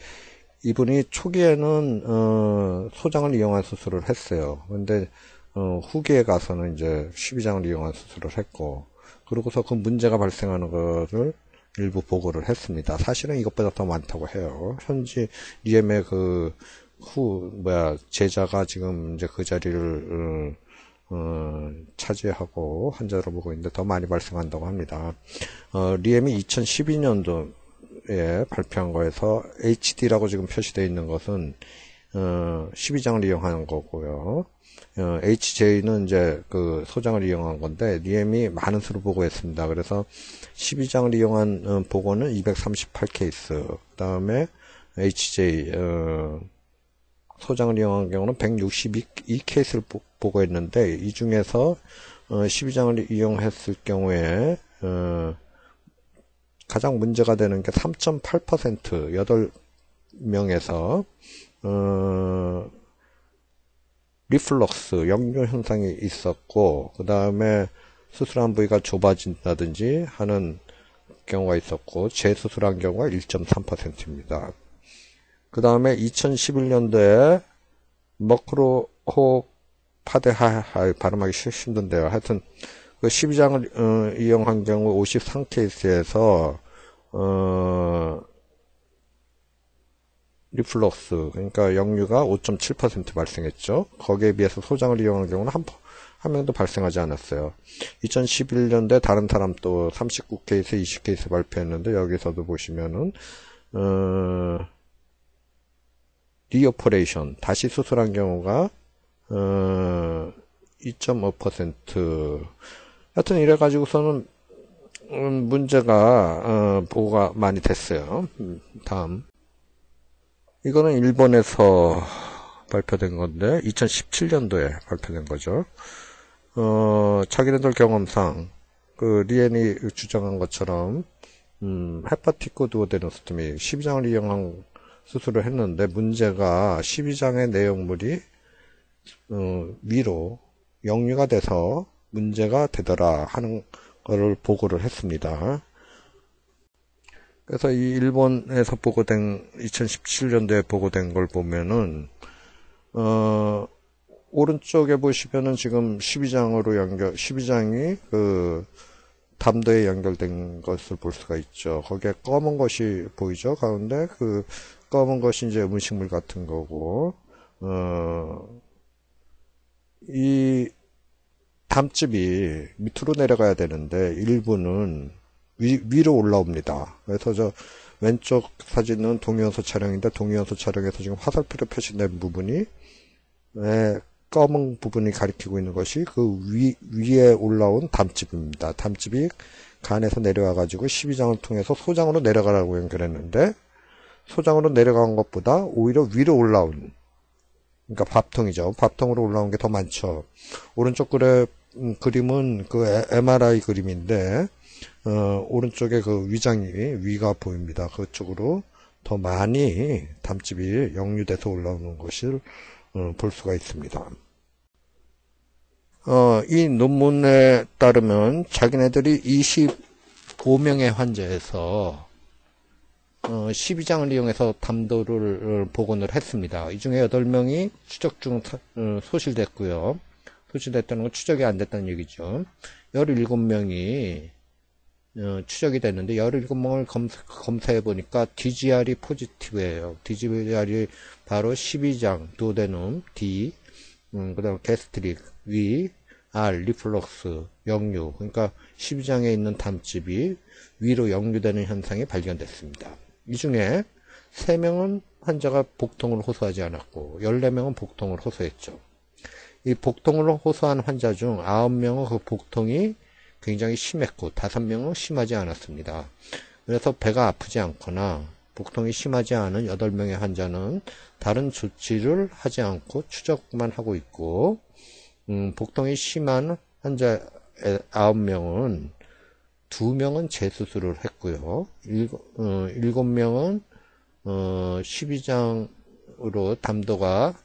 이분이 초기에는 어, 소장을 이용한 수술을 했어요. 근데 어, 후기에 가서는 이제 12장을 이용한 수술을 했고 그러고서 그 문제가 발생하는 것을 일부 보고를 했습니다. 사실은 이것보다 더 많다고 해요. 현지 리엠의 그, 후, 뭐야, 제자가 지금 이제 그 자리를, 어, 어, 차지하고 환자로 보고 있는데 더 많이 발생한다고 합니다. 어, 리엠이 2012년도 에 발표한 거에서 HD라고 지금 표시되어 있는 것은, 어, 12장을 이용하는 거고요. 어, HJ는 이제 그 소장을 이용한 건데 리엠이 많은 수를 보고했습니다. 그래서 12장을 이용한 어, 보고는 238 케이스. 그다음에 HJ 어, 소장을 이용한 경우는 162 케이스를 보고했는데 이 중에서 어, 12장을 이용했을 경우에 어, 가장 문제가 되는 게 3.8% 8명에서 어, reflux, 역류 현상이 있었고, 그 다음에 수술한 부위가 좁아진다든지 하는 경우가 있었고, 재수술한 경우가 1.3%입니다. 그 다음에 2011년도에 Mukhopadhyay, 발음하기 힘든데요. 하여튼, 그 12지장을 어, 이용한 경우 53케이스에서, 어, reflux 그러니까 역류가 5.7% 발생했죠. 거기에 비해서 소장을 이용한 경우는 한, 한 명도 발생하지 않았어요. 2011년도에 다른 사람 또 39케이스, 20케이스 발표했는데 여기서도 보시면은 어, reoperation 다시 수술한 경우가 어, 2.5%하 여튼 이래 가지고서는 음, 문제가 어, 보고가 많이 됐어요. 음, 다음 이거는 일본에서 발표된 건데 2017년도에 발표된 거죠. 어, 자기네들 경험상 그 리엔이 주장한 것처럼 음, 헤파티코 두오데노스토미 12장을 이용한 수술을 했는데 문제가 12장의 내용물이 어, 위로 역류가 돼서 문제가 되더라 하는 것을 보고를 했습니다. 그래서 이 일본에서 보고된 2017년도에 보고된 걸 보면은 어 오른쪽에 보시면은 지금 12장으로 연결 12장이 그 담도에 연결된 것을 볼 수가 있죠. 거기에 검은 것이 보이죠. 가운데 그 검은 것이 이제 음식물 같은 거고 어 이 담집이 밑으로 내려가야 되는데 일부는 위, 위로 올라옵니다. 그래서 저 왼쪽 사진은 동위원소 촬영인데 동위원소 촬영에서 지금 화살표로 표시된 부분이 네, 검은 부분이 가리키고 있는 것이 그 위, 위에 올라온 담집입니다. 담집이 간에서 내려와 가지고 12장을 통해서 소장으로 내려가라고 연결했는데 소장으로 내려간 것보다 오히려 위로 올라온 그러니까 밥통이죠. 밥통으로 올라온 게 더 많죠. 오른쪽 그래, 음, 그림은 그 MRI 그림인데 어, 오른쪽에 그 위장이 위가 보입니다. 그쪽으로 더 많이 담집이 역류돼서 올라오는 것을 어, 볼 수가 있습니다. 어, 이 논문에 따르면 자기네들이 25명의 환자에서 어, 12지장을 이용해서 담도를 복원을 했습니다. 이 중에 8명이 추적 중 어, 소실됐고요. 소실됐다는 건 추적이 안 됐다는 얘기죠. 17명이 어, 추적이 됐는데 17명을 검사, 검사 해 보니까 DGR이 positive예요. DGR이 바로 12지장, duodenum, D, 음, 그 다음 gastric, 위, R, reflux, 역류. 그러니까 12장에 있는 담집이 위로 역류되는 현상이 발견됐습니다. 이 중에 3명은 환자가 복통을 호소하지 않았고 14명은 복통을 호소했죠. 이 복통을 호소한 환자 중 9명은 그 복통이 굉장히 심했고 다섯 명은 심하지 않았습니다. 그래서 배가 아프지 않거나 복통이 심하지 않은 여덟 명의 환자는 다른 조치를 하지 않고 추적만 하고 있고 음, 복통이 심한 환자 아홉 명은 두 명은 재수술을 했고요. 일곱, 어, 일곱 명은 어, 12장으로 담도가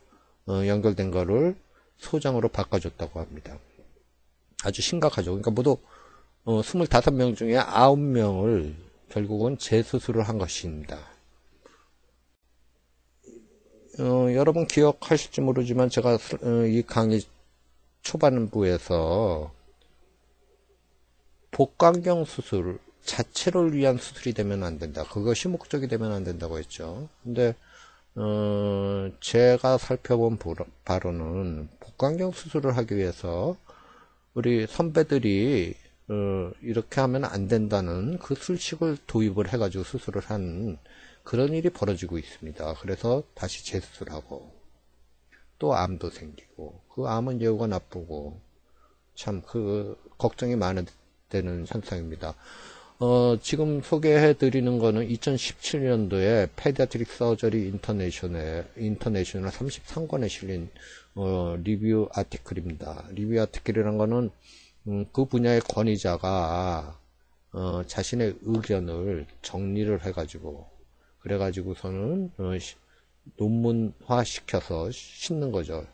어, 연결된 거를 소장으로 바꿔줬다고 합니다. 아주 심각하죠. 그러니까 모두 어, 25명 중에 9명을 결국은 재수술을 한 것입니다. 어, 여러분 기억하실지 모르지만 제가 어, 이 강의 초반부에서 복강경 수술 자체를 위한 수술이 되면 안 된다. 그것이 목적이 되면 안 된다고 했죠. 근데 어, 제가 살펴본 바로는 복강경 수술을 하기 위해서 우리 선배들이 어, 이렇게 하면 안 된다는 그 술식을 도입을 해가지고 수술을 한 그런 일이 벌어지고 있습니다. 그래서 다시 재수술하고 또 암도 생기고 그 암은 예후가 나쁘고 참 그 걱정이 많은 현상입니다. 어, 지금 소개해 드리는 거는 2017년도에 Pediatric Surgery International International 33권에 실린 어, review article입니다. review article이라는 거는 음, 그 분야의 권위자가 어, 자신의 의견을 정리를 해가지고 그래가지고서는 어, 논문화 시켜서 싣는 거죠.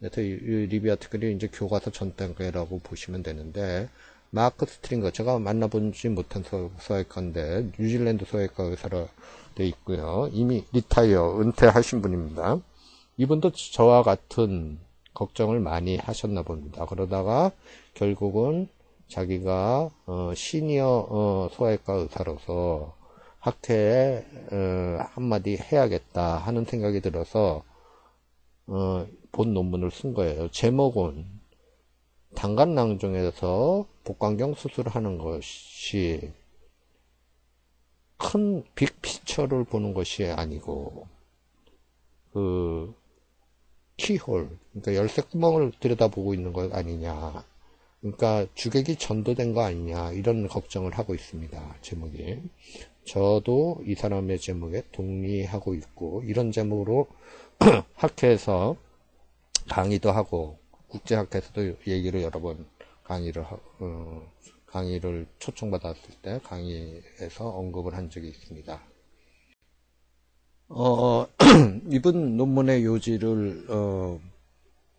그래서 이, 이 review article이 이제 교과서 전 단계라고 보시면 되는데 Mark Stringer 제가 만나보지 못한 소아외과인데 뉴질랜드 소아외과 의사로 돼 있고요. 이미 retire 은퇴하신 분입니다. 이분도 저와 같은 걱정을 많이 하셨나 봅니다. 그러다가 결국은 자기가 어, 시니어 어, 소아과 의사로서 학회에 어, 한마디 해야겠다 하는 생각이 들어서 어, 본 논문을 쓴 거예요. 제목은 당간낭종에서 복강경 수술을 하는 것이 큰 빅피처를 보는 것이 아니고 그 키홀 그러니까 열쇠 구멍을 들여다보고 있는 것 아니냐. 그러니까 주객이 전도된 거 아니냐 이런 걱정을 하고 있습니다 제목이. 저도 이 사람의 제목에 동의하고 있고 이런 제목으로 학회에서 강의도 하고 국제학회에서도 얘기를 여러 번 강의를 하, 어, 강의를 초청받았을 때 강의에서 언급을 한 적이 있습니다. 어, 이번 논문의 요지를 어,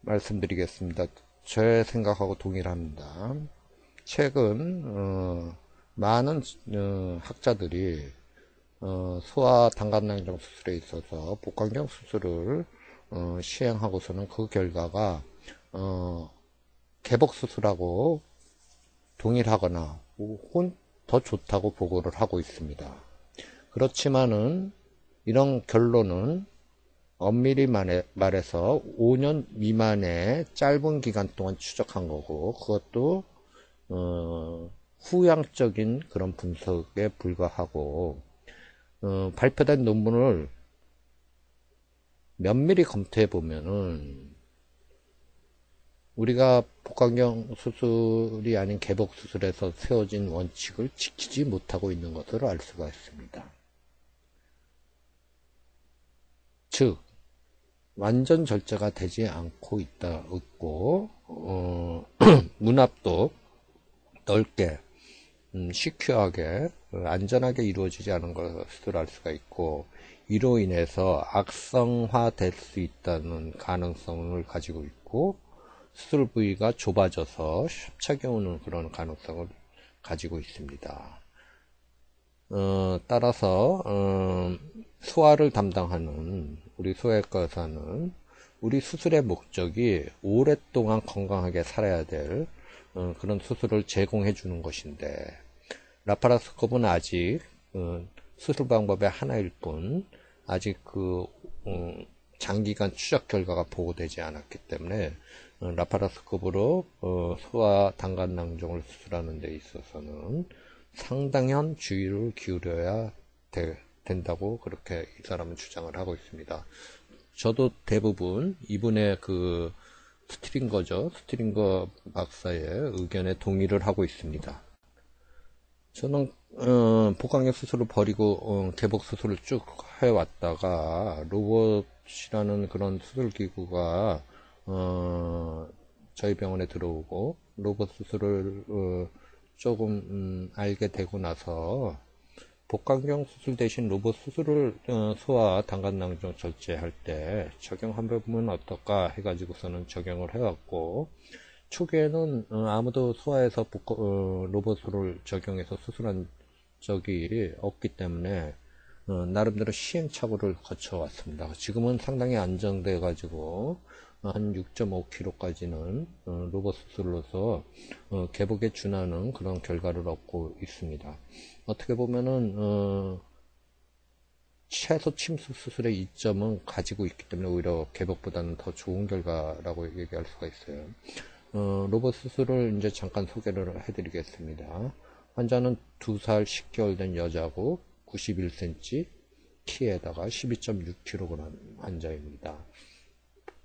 말씀드리겠습니다. 제 생각하고 동일합니다. 최근 어, 많은 어, 학자들이 어, 소아 당간낭정 수술에 있어서 복강경 수술을 어, 시행하고서는 그 결과가 어, 개복 수술하고 동일하거나 혹은 더 좋다고 보고를 하고 있습니다. 그렇지만은 이런 결론은 엄밀히 말해서 5년 미만의 짧은 기간 동안 추적한 거고 그것도 어, 후양적인 그런 분석에 불과하고 어, 발표된 논문을 면밀히 검토해 보면은 우리가 복강경 수술이 아닌 개복 수술에서 세워진 원칙을 지키지 못하고 있는 것을 알 수가 있습니다. 즉 완전 절제가 되지 않고 있다 있고 어, 문합도 넓게 음, 시큐하게 안전하게 이루어지지 않은 것을 알 수가 있고 이로 인해서 악성화될 수 있다는 가능성을 가지고 있고 수술 부위가 좁아져서 협착해 오는 그런 가능성을 가지고 있습니다. 어, 따라서 어, 소화를 담당하는 우리 소외과 의사는 우리 수술의 목적이 오랫동안 건강하게 살아야 될 어, 그런 수술을 제공해 주는 것인데 라파라스코프는 아직 어, 수술 방법의 하나일 뿐 아직 그 음, 장기간 추적 결과가 보고되지 않았기 때문에 어, laparoscope로 어, 소아 담관낭종을 수술하는 데 있어서는 상당한 주의를 기울여야 되, 된다고 그렇게 이 사람은 주장을 하고 있습니다. 저도 대부분 이분의 그 Stringer죠. Stringer 박사의 의견에 동의를 하고 있습니다. 저는 어, 복강경 수술을 버리고 어, 개복 수술을 쭉 해왔다가 로봇이라는 그런 수술 기구가 어, 저희 병원에 들어오고 로봇 수술을 어, 조금 음, 알게 되고 나서 복강경 수술 대신 로봇 수술을 어, 소아 당간낭종 절제할 때 적용하면 어떨까 해가지고서는 적용을 해왔고 초기에는 어, 아무도 소아에서 복, 어, 로봇을 적용해서 수술한 적이 없기 때문에 어, 나름대로 시행착오를 거쳐왔습니다. 지금은 상당히 안정돼 가지고 한 6.5kg까지는 어, 로봇 수술로서 어, 개복에 준하는 그런 결과를 얻고 있습니다. 어떻게 보면은 어, 최소 침수 수술의 이점은 가지고 있기 때문에 오히려 개복보다는 더 좋은 결과라고 얘기할 수가 있어요. 어, 로봇 수술을 이제 잠깐 소개를 해드리겠습니다. 환자는 2살 10개월 된 여자고 91cm 키에다가 12.6kg 환자입니다.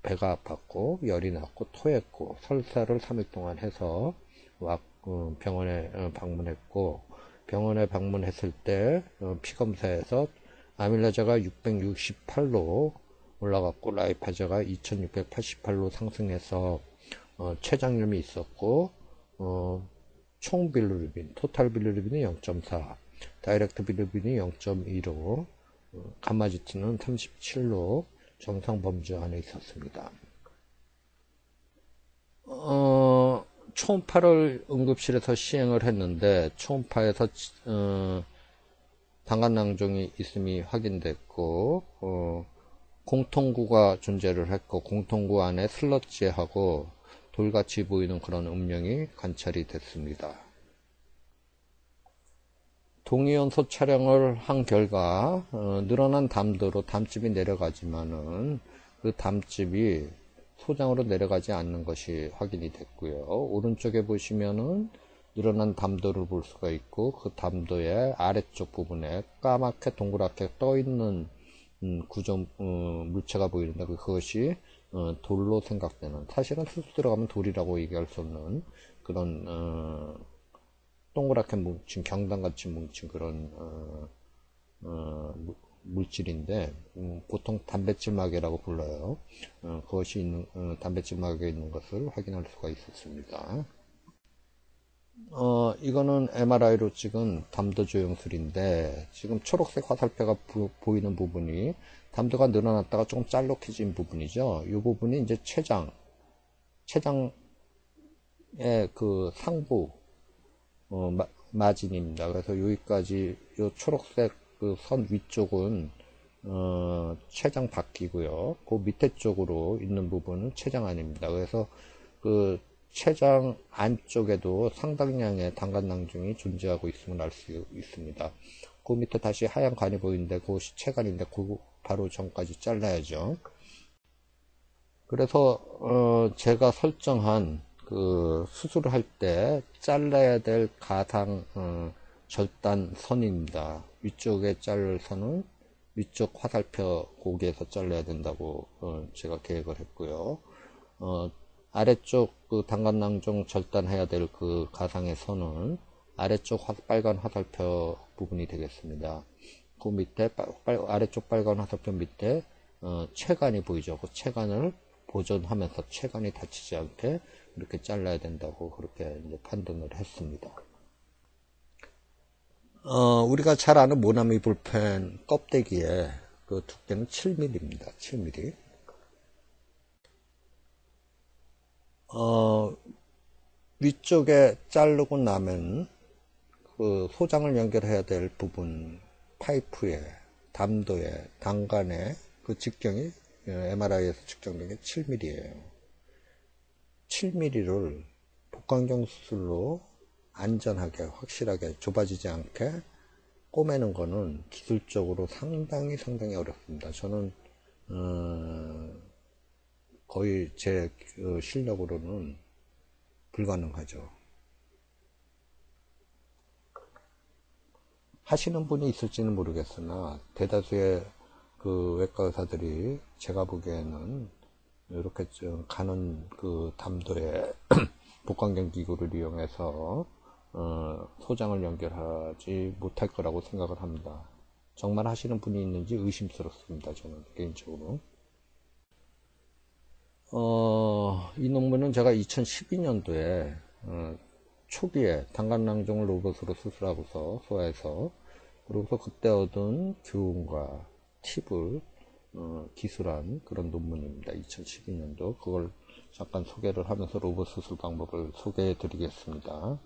배가 아팠고 열이 났고 토했고 설사를 3일 동안 해서 어, 병원에 어, 방문했고 병원에 방문했을 때 어, 피검사에서 아밀라자가 668로 올라갔고 라이파자가 2688로 상승해서 췌장염이 있었고 총 빌루르빈, 토탈 빌루르빈이 0.4, 다이렉트 빌루빈이 0.2로 감마지티는 37로 정상 범주 안에 있었습니다. 어, 초음파를 응급실에서 시행을 했는데 초음파에서 어, 당간낭종이 있음이 확인됐고 어, 공통구가 존재를 했고 공통구 안에 슬러지하고 돌같이 보이는 그런 음영이 관찰이 됐습니다. 동위원소 촬영을 한 결과 어, 늘어난 담도로 담집이 내려가지만은 그 담집이 소장으로 내려가지 않는 것이 확인이 됐고요. 오른쪽에 보시면은 늘어난 담도를 볼 수가 있고 그 담도의 아래쪽 부분에 까맣게 동그랗게 떠 있는 음, 구조 어, 물체가 보이는데 그것이 어, 돌로 생각되는 사실은 수수 들어가면 돌이라고 얘기할 수 없는 그런 어, 동그랗게 뭉친 경단같이 뭉친 그런 어, 어, 물질인데 음, 보통 단백질막이라고 불러요. 어, 그것이 있는 어, 단백질막에 있는 것을 확인할 수가 있었습니다. 어, 이거는 MRI로 찍은 담도 조형술인데 지금 초록색 화살표가 부, 보이는 부분이 담도가 늘어났다가 조금 짤록해진 부분이죠. 이 부분이 이제 췌장, 췌장의 그 상부 어, 마, 마진입니다. 그래서 여기까지 이 초록색 그 선 위쪽은 어, 췌장 바뀌고요. 그 밑에 쪽으로 있는 부분은 췌장 아닙니다. 그래서 그 췌장 안쪽에도 상당량의 단간낭중이 존재하고 있음을 알 수 있습니다. 그 밑에 다시 하얀 간이 보이는데 그것이 췌간인데 그 바로 전까지 잘라야죠. 그래서 어 제가 설정한 그 수술을 할 때 잘라야 될 가상 어 절단 선입니다. 위쪽에 자를 선은 위쪽 화살표 고기에서 잘라야 된다고 어 제가 계획을 했고요. 어 아래쪽 그 단간낭종 절단해야 될 그 가상의 선은 아래쪽 화, 빨간 화살표 부분이 되겠습니다. 그 밑에 빨, 아래쪽 빨간 화살표 밑에 어, 체간이 보이죠. 그 체간을 보존하면서 체간이 다치지 않게 이렇게 잘라야 된다고 그렇게 판단을 했습니다. 어, 우리가 잘 아는 모나미 볼펜 껍데기에 그 두께는 7mm입니다. 7mm. 어, 위쪽에 자르고 나면 그 소장을 연결해야 될 부분 파이프에 담도에 단간에 그 직경이 MRI에서 측정된 게 7mm예요. 7mm를 복강경 수술로 안전하게 확실하게 좁아지지 않게 꼬매는 거는 기술적으로 상당히 상당히 어렵습니다. 저는 어, 거의 제 그 실력으로는 불가능하죠. 하시는 분이 있을지는 모르겠으나 대다수의 그 외과 의사들이 제가 보기에는 이렇게 좀 가는 그 담도에 복강경 기구를 이용해서 어, 소장을 연결하지 못할 거라고 생각을 합니다. 정말 하시는 분이 있는지 의심스럽습니다. 저는 개인적으로. 어, 이 논문은 제가 2012년도에 어, 초기에 단간낭종을 로봇으로 수술하고서 소화해서 그리고서 그때 얻은 교훈과 팁을 어, 기술한 그런 논문입니다. 2012년도 그걸 잠깐 소개를 하면서 로봇 수술 방법을 소개해 드리겠습니다.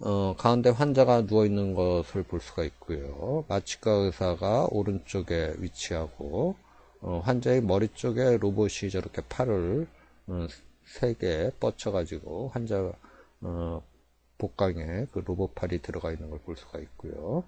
어, 가운데 환자가 누워 있는 것을 볼 수가 있고요. 마취과 의사가 오른쪽에 위치하고 어, 환자의 머리 쪽에 로봇이 저렇게 팔을 어, 세개 뻗쳐가지고 환자 어, 복강에 그 로봇 팔이 들어가 있는 걸 볼 수가 있고요.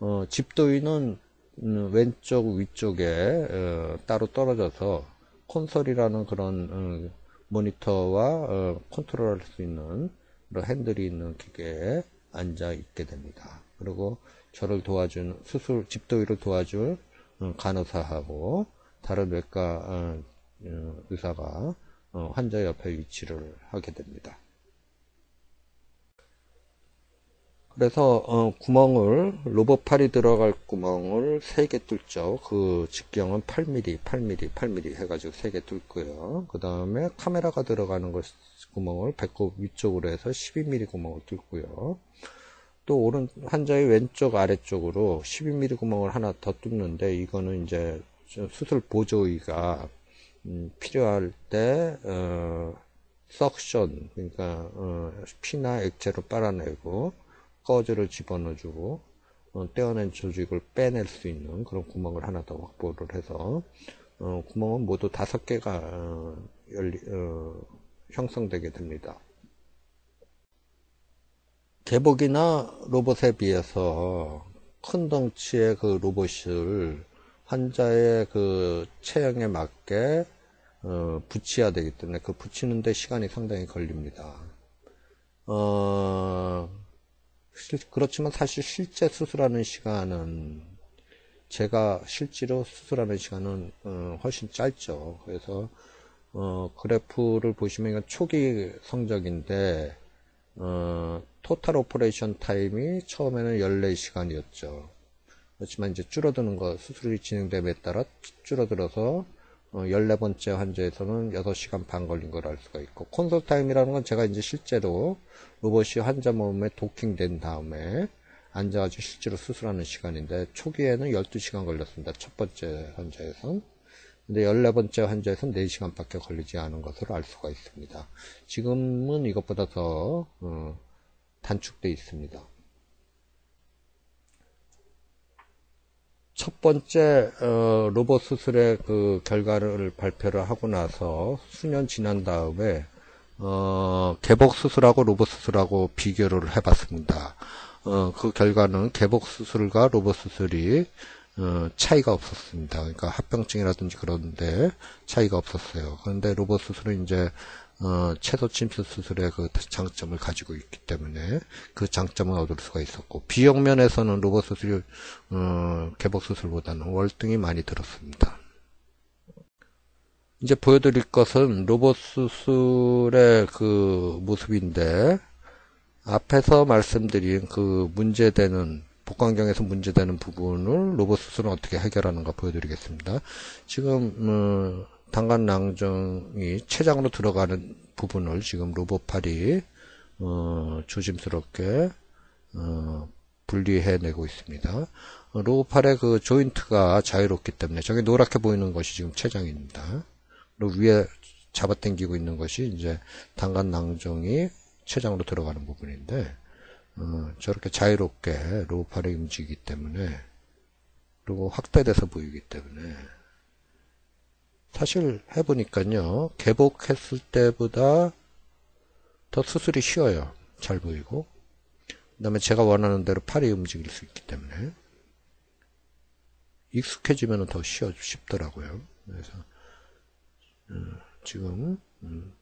어, 집도인은 음, 왼쪽 위쪽에 어, 따로 떨어져서 콘솔이라는 그런 어, 모니터와 어, 컨트롤할 수 있는 그런 핸들이 있는 기계에 앉아 있게 됩니다. 그리고 저를 도와준 수술 집도위를 도와줄 어, 간호사하고 다른 외과 의사가 어, 환자 옆에 위치를 하게 됩니다. 그래서 구멍을 로봇팔이 들어갈 구멍을 3개 뚫죠. 그 직경은 8mm, 8mm, 8mm 해가지고 3개 뚫고요. 그 다음에 카메라가 들어가는 것 구멍을 배꼽 위쪽으로 해서 12mm 구멍을 뚫고요. 또 오른 환자의 왼쪽 아래쪽으로 12mm 구멍을 하나 더 뚫는데 이거는 이제 수술 보조의가 음, 필요할 때 어, 석션 그러니까 어, 피나 액체로 빨아내고 꺼즈를 집어넣어주고 어, 떼어낸 조직을 빼낼 수 있는 그런 구멍을 하나 더 확보를 해서 어, 구멍은 모두 다섯 개가 어, 열리, 어, 형성되게 됩니다. 개복이나 로봇에 비해서 큰 덩치의 그 로봇을 환자의 그 체형에 맞게 어, 붙여야 되기 때문에 그 붙이는데 시간이 상당히 걸립니다. 어, 실, 그렇지만 사실 실제 수술하는 시간은 제가 실제로 수술하는 시간은 어, 훨씬 짧죠. 그래서 어, 그래프를 보시면 이건 초기 성적인데 어, total operation time이 처음에는 14시간이었죠. 그렇지만 이제 줄어드는 거 수술이 진행됨에 따라 줄어들어서 어, 14번째 환자에서는 6시간 반 걸린 걸 알 수가 있고 console time이라는 건 제가 이제 실제로 로봇이 환자 몸에 도킹된 다음에 앉아가지고 실제로 수술하는 시간인데 초기에는 12시간 걸렸습니다. 첫 번째 환자에선. 근데 14번째 환자에서는 4시간밖에 걸리지 않은 것으로 알 수가 있습니다. 지금은 이것보다 더 어, 단축돼 있습니다. 첫 번째 어, 로봇 수술의 그 결과를 발표를 하고 나서 수년 지난 다음에 어, 개복 수술하고 로봇 수술하고 비교를 해봤습니다. 어, 그 결과는 개복 수술과 로봇 수술이 어, 차이가 없었습니다. 그러니까 합병증이라든지 그런데 차이가 없었어요. 그런데 로봇 수술은 이제 어, 채소 침수 수술의 그 장점을 가지고 있기 때문에 그 장점을 얻을 수가 있었고 비용 면에서는 로봇 수술이 어, 개복 수술보다는 월등히 많이 들었습니다. 이제 보여드릴 것은 로봇 수술의 그 모습인데 앞에서 말씀드린 그 문제되는 복강경에서 문제되는 부분을 로봇 수술은 어떻게 해결하는가 보여드리겠습니다. 지금 어, 당간 낭정이 췌장으로 들어가는 부분을 지금 로봇팔이 어, 조심스럽게 어, 분리해내고 있습니다. 어, 로봇팔의 그 조인트가 자유롭기 때문에 저게 노랗게 보이는 것이 지금 췌장입니다. 그리고 위에 잡아당기고 있는 것이 이제 당간 낭정이 췌장으로 들어가는 부분인데 어, 저렇게 자유롭게 로봇팔이 움직이기 때문에 그리고 확대돼서 보이기 때문에 사실 해보니까요, 개복했을 때보다 더 수술이 쉬워요. 잘 보이고. 그 다음에 제가 원하는 대로 팔이 움직일 수 있기 때문에. 익숙해지면 더 쉬워, 쉽더라고요. 그래서, 음, 지금, 음,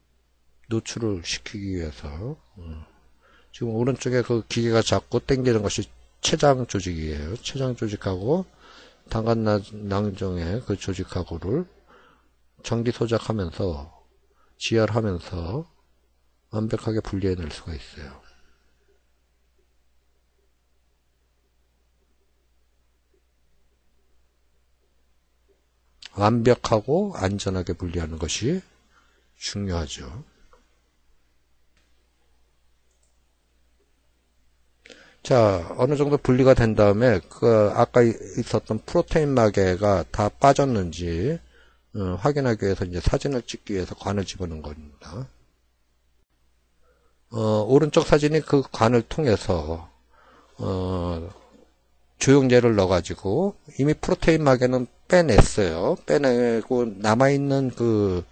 노출을 시키기 위해서, 음, 지금 오른쪽에 그 기계가 잡고 당기는 것이 췌장 조직이에요. 췌장 조직하고 당간 낭정의 그 조직하고를 전기 소작하면서 지혈하면서 완벽하게 분리해낼 수가 있어요. 완벽하고 안전하게 분리하는 것이 중요하죠. 자, 어느 정도 분리가 된 다음에 그 아까 있었던 프로테인 마개가 다 빠졌는지 어, 확인하기 위해서 이제 사진을 찍기 위해서 관을 집어넣은 겁니다. 어, 오른쪽 사진이 그 관을 통해서 어, 조영제를 넣어가지고 이미 protein 마개는 빼냈어요. 빼내고 남아있는 그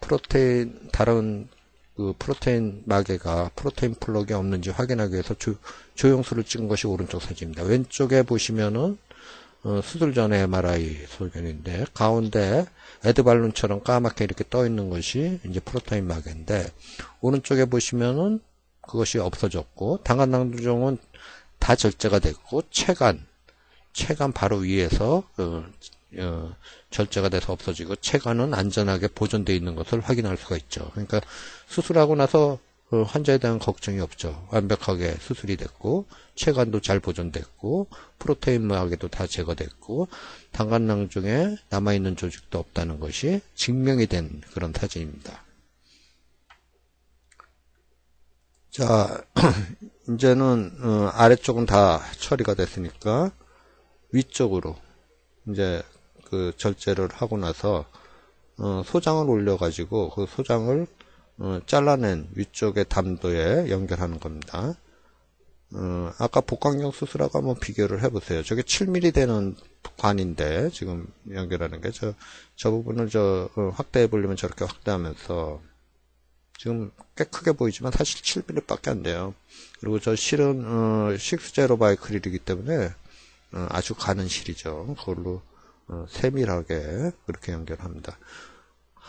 protein 다른 그 protein 마개가 protein plug이 없는지 확인하기 위해서 조, 조영술을 찍은 것이 오른쪽 사진입니다. 왼쪽에 보시면은 어, 수술 전에 MRI 소견인데 가운데 애드벌룬처럼 까맣게 이렇게 떠 있는 것이 이제 protein 마개인데 오른쪽에 보시면은 그것이 없어졌고 당간낭두종은 다 절제가 됐고 체간 체간 바로 위에서 어, 어, 절제가 돼서 없어지고 체간은 안전하게 보존되어 있는 것을 확인할 수가 있죠. 그러니까 수술하고 나서 어, 환자에 대한 걱정이 없죠. 완벽하게 수술이 됐고 체관도 잘 보존됐고 프로테인 마개도 다 제거됐고 당간낭 중에 남아있는 조직도 없다는 것이 증명이 된 그런 사진입니다. 자 이제는 어, 아래쪽은 다 처리가 됐으니까 위쪽으로 이제 그 절제를 하고 나서 어, 소장을 올려 가지고 그 소장을 어, 잘라낸 위쪽의 담도에 연결하는 겁니다. 어, 아까 복강경 수술하고 한번 비교를 해보세요. 저게 7mm 되는 관인데 지금 연결하는 게 저 저 부분을 저 어, 확대해 보려면 저렇게 확대하면서 지금 꽤 크게 보이지만 사실 7mm밖에 안 돼요. 그리고 저 실은 어, 6제로 Vicryl이기 때문에 어, 아주 가는 실이죠. 그걸로 어, 세밀하게 그렇게 연결합니다.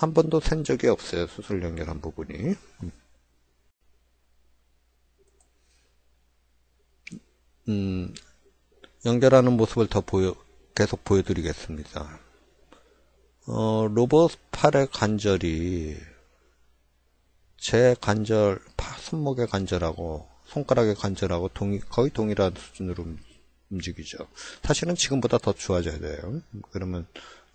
한 번도 센 적이 없어요. 수술 연결한 부분이. 음, 연결하는 모습을 더 보여, 계속 보여드리겠습니다. 어, 로봇 팔의 관절이 제 관절, 손목의 관절하고 손가락의 관절하고 동이, 거의 동일한 수준으로 움직이죠. 사실은 지금보다 더 좋아져야 돼요. 그러면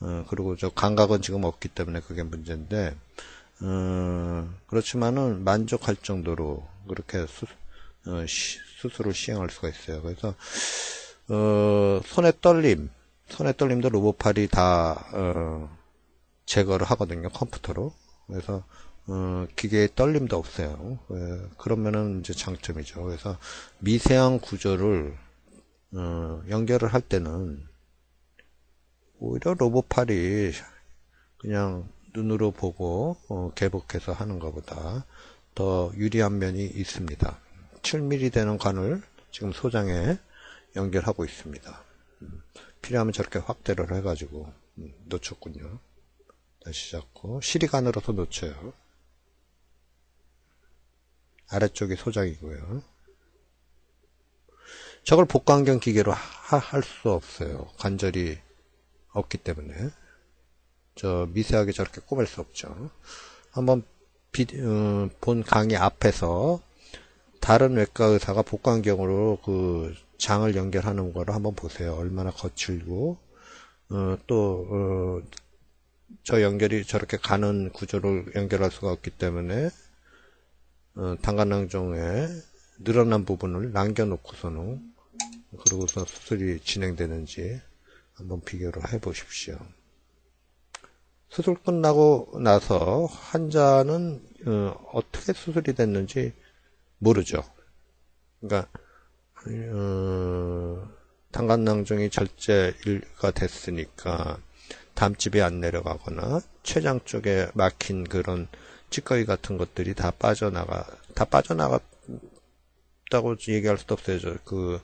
어, 그리고 저 감각은 지금 없기 때문에 그게 문제인데 어, 그렇지만은 만족할 정도로 그렇게 수, 어, 시, 수술을 시행할 수가 있어요. 그래서 어, 손의 떨림, 손의 떨림도 로봇팔이 다 어, 제거를 하거든요 컴퓨터로. 그래서 어, 기계의 떨림도 없어요. 예, 그러면은 이제 장점이죠. 그래서 미세한 구조를 어, 연결을 할 때는 오히려 로봇팔이 그냥 눈으로 보고 어, 개복해서 하는 것보다 더 유리한 면이 있습니다. 7mm 되는 관을 지금 소장에 연결하고 있습니다. 음, 필요하면 저렇게 확대를 해가지고 음, 놓쳤군요. 다시 잡고 시리관으로서 놓쳐요. 아래쪽이 소장이고요. 저걸 복강경 기계로 할 수 없어요. 관절이 없기 때문에. 저 미세하게 저렇게 꼽을 수 없죠. 한번 비, 어, 본 강의 앞에서 다른 외과 의사가 복강경으로 그 장을 연결하는 거를 한번 보세요. 얼마나 거칠고 어, 또 어, 저 연결이 저렇게 가는 구조를 연결할 수가 없기 때문에 어, 단간낭종에 늘어난 부분을 남겨놓고서는 그러고서 수술이 진행되는지 한번 비교를 해 보십시오. 수술 끝나고 나서 환자는 어, 떻게 수술이 됐는지 모르죠. 그러니까 어, 단간낭종이 절제가 됐으니까 담집이 안 내려가거나 췌장 쪽에 막힌 그런 찌꺼기 같은 것들이 다 빠져나가 다 빠져나갔다고 얘기할 수도 없어요. 그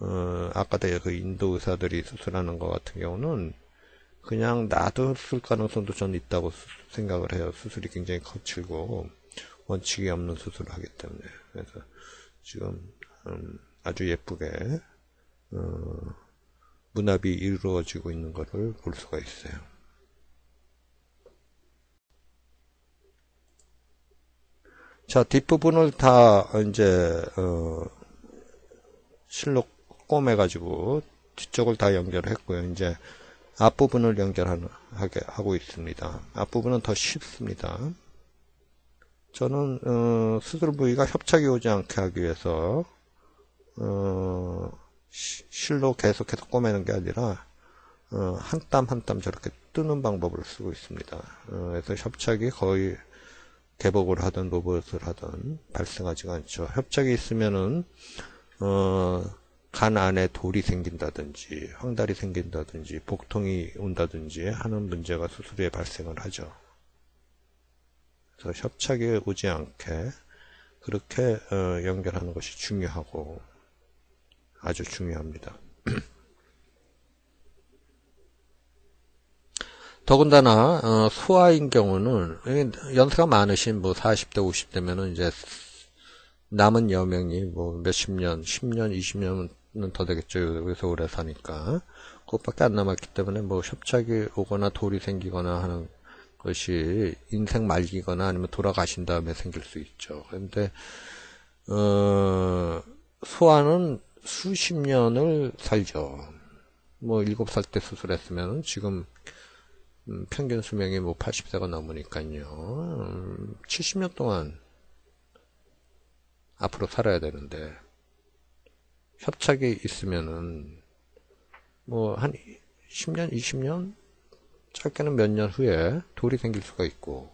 어, 아까도 그 인도 의사들이 수술하는 것 같은 경우는 그냥 놔뒀을 가능성도 전 있다고 수, 생각을 해요. 수술이 굉장히 거칠고 원칙이 없는 수술을 하기 때문에 그래서 지금 음, 아주 예쁘게 어, 문합이 이루어지고 있는 것을 볼 수가 있어요. 자 뒷부분을 다 이제 어, 실 로 꼬매가지고 뒤쪽을 다 연결했고요. 이제 앞부분을 연결하게 하고 있습니다. 앞부분은 더 쉽습니다. 저는 어, 수술 부위가 협착이 오지 않게 하기 위해서 어, 실로 계속해서 꼬매는 게 아니라 어, 한땀 한 땀 저렇게 뜨는 방법을 쓰고 있습니다. 어, 그래서 협착이 거의 개복을 하든 로봇을 하든 발생하지가 않죠. 협착이 있으면은 어, 간 안에 돌이 생긴다든지 황달이 생긴다든지 복통이 온다든지 하는 문제가 수술에 발생을 하죠. 그래서 협착이 오지 않게 그렇게 어, 연결하는 것이 중요하고 아주 중요합니다. 더군다나 어, 소아인 경우는 연세가 많으신 뭐 40대 50대면은 이제 남은 여명이 뭐 몇십 년, 10년, 20년 더 되겠죠. 여기서 오래 사니까. 그것밖에 안 남았기 때문에 뭐 협착이 오거나 돌이 생기거나 하는 것이 인생 말기거나 아니면 돌아가신 다음에 생길 수 있죠. 그런데, 어, 소아는 수십 년을 살죠. 뭐, 일곱 살 때 수술했으면 지금 음, 평균 수명이 뭐 80세가 넘으니까요. 음, 70년 동안 앞으로 살아야 되는데, 협착이 있으면은 뭐 한 10년, 20년 짧게는 몇 년 후에 돌이 생길 수가 있고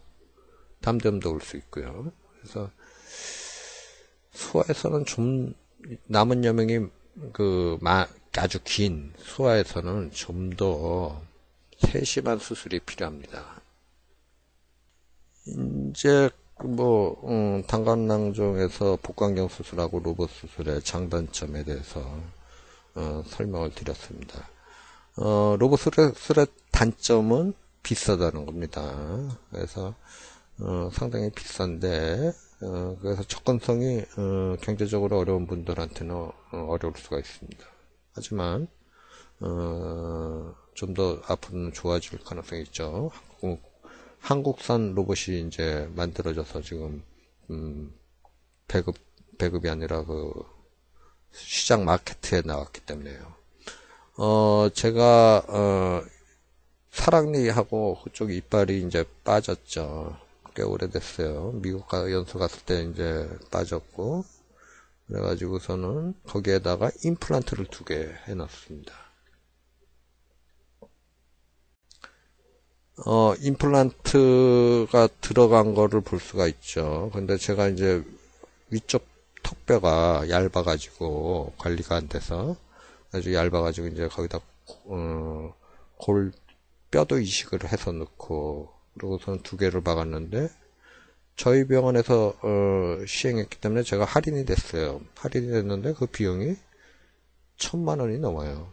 담대음도 올 수 있고요. 그래서 소아에서는 좀 남은 여명이 그 아주 긴 소아에서는 좀 더 세심한 수술이 필요합니다. 이제 뭐, 음, 단관낭종에서 복강경 수술하고 로봇 수술의 장단점에 대해서, 어, 설명을 드렸습니다. 어, 로봇 수술의 단점은 비싸다는 겁니다. 그래서, 어, 상당히 비싼데, 어, 그래서 접근성이, 어, 경제적으로 어려운 분들한테는 어, 어려울 수가 있습니다. 하지만, 어, 좀더 앞으로는 좋아질 가능성이 있죠. 한국, 한국산 로봇이 이제 만들어져서 지금, 음, 배급, 배급이 아니라 그, 시장 마케트에 나왔기 때문에요. 어, 제가, 어, 사랑니하고 그쪽 이빨이 이제 빠졌죠. 꽤 오래됐어요. 미국 가 연수 갔을 때 이제 빠졌고, 그래가지고서는 거기에다가 임플란트를 두 개 해놨습니다. 어, 임플란트가 들어간 거를 볼 수가 있죠. 근데 제가 이제 위쪽 턱뼈가 얇아가지고 관리가 안 돼서 아주 얇아가지고 이제 거기다 어, 골 뼈도 이식을 해서 넣고 그러고선 두 개를 박았는데 저희 병원에서 어, 시행했기 때문에 제가 할인이 됐어요. 할인이 됐는데 그 비용이 천만 원이 넘어요.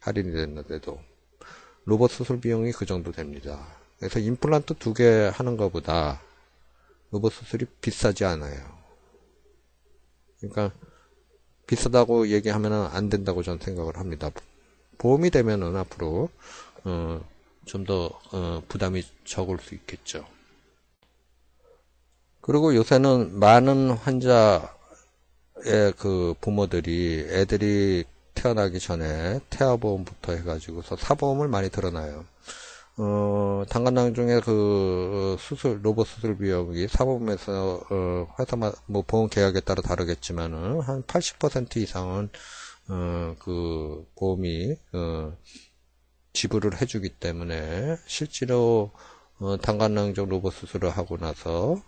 할인이 됐는데도 로봇 수술 비용이 그 정도 됩니다. 그래서 임플란트 두 개 하는 것보다 로봇 수술이 비싸지 않아요. 그러니까 비싸다고 얘기하면 안 된다고 저는 생각을 합니다. 보험이 되면은 앞으로 어, 좀더 어, 부담이 적을 수 있겠죠. 그리고 요새는 많은 환자의 그 부모들이 애들이 태어나기 전에 태아보험부터 해가지고서 사보험을 많이 들어놔요. 어, 단간낭 중에 그 수술, 로봇 수술 비용이 사보험에서, 어, 회사마, 뭐 보험 계약에 따라 다르겠지만은 한 80% 이상은, 어, 그 보험이, 어, 지불을 해주기 때문에 실제로, 어, 단간낭종 로봇 수술을 하고 나서,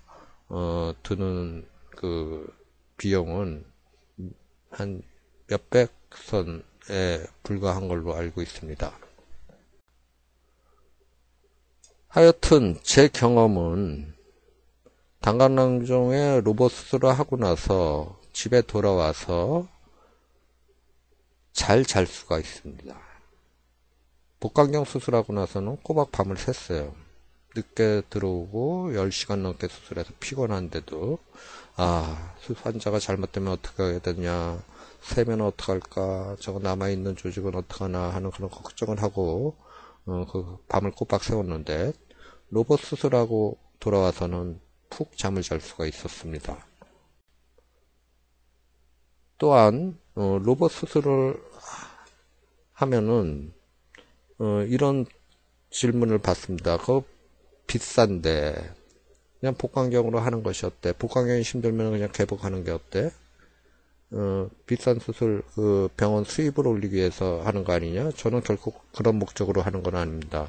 어, 드는 그 비용은 한 몇백 선에 불과한 걸로 알고 있습니다. 하여튼 제 경험은 단간낭종의 로봇 수술을 하고 나서 집에 돌아와서 잘 잘 수가 있습니다. 복강경 수술하고 나서는 꼬박 밤을 샜어요. 늦게 들어오고 10시간 넘게 수술해서 피곤한데도 아 환자가 잘못되면 어떻게 해야 되냐 세면 어떡할까 저거 남아있는 조직은 어떡하나 하는 그런 걱정을 하고 어, 그 밤을 꼬박 세웠는데 로봇 수술하고 돌아와서는 푹 잠을 잘 수가 있었습니다. 또한 어, 로봇 수술을 하면은 어, 이런 질문을 받습니다. 그 비싼데 그냥 복강경으로 하는 것이 어때? 복강경이 힘들면 그냥 개복하는 게 어때? 어, 비싼 수술 그 병원 수입을 올리기 위해서 하는 거 아니냐? 저는 결국 그런 목적으로 하는 건 아닙니다.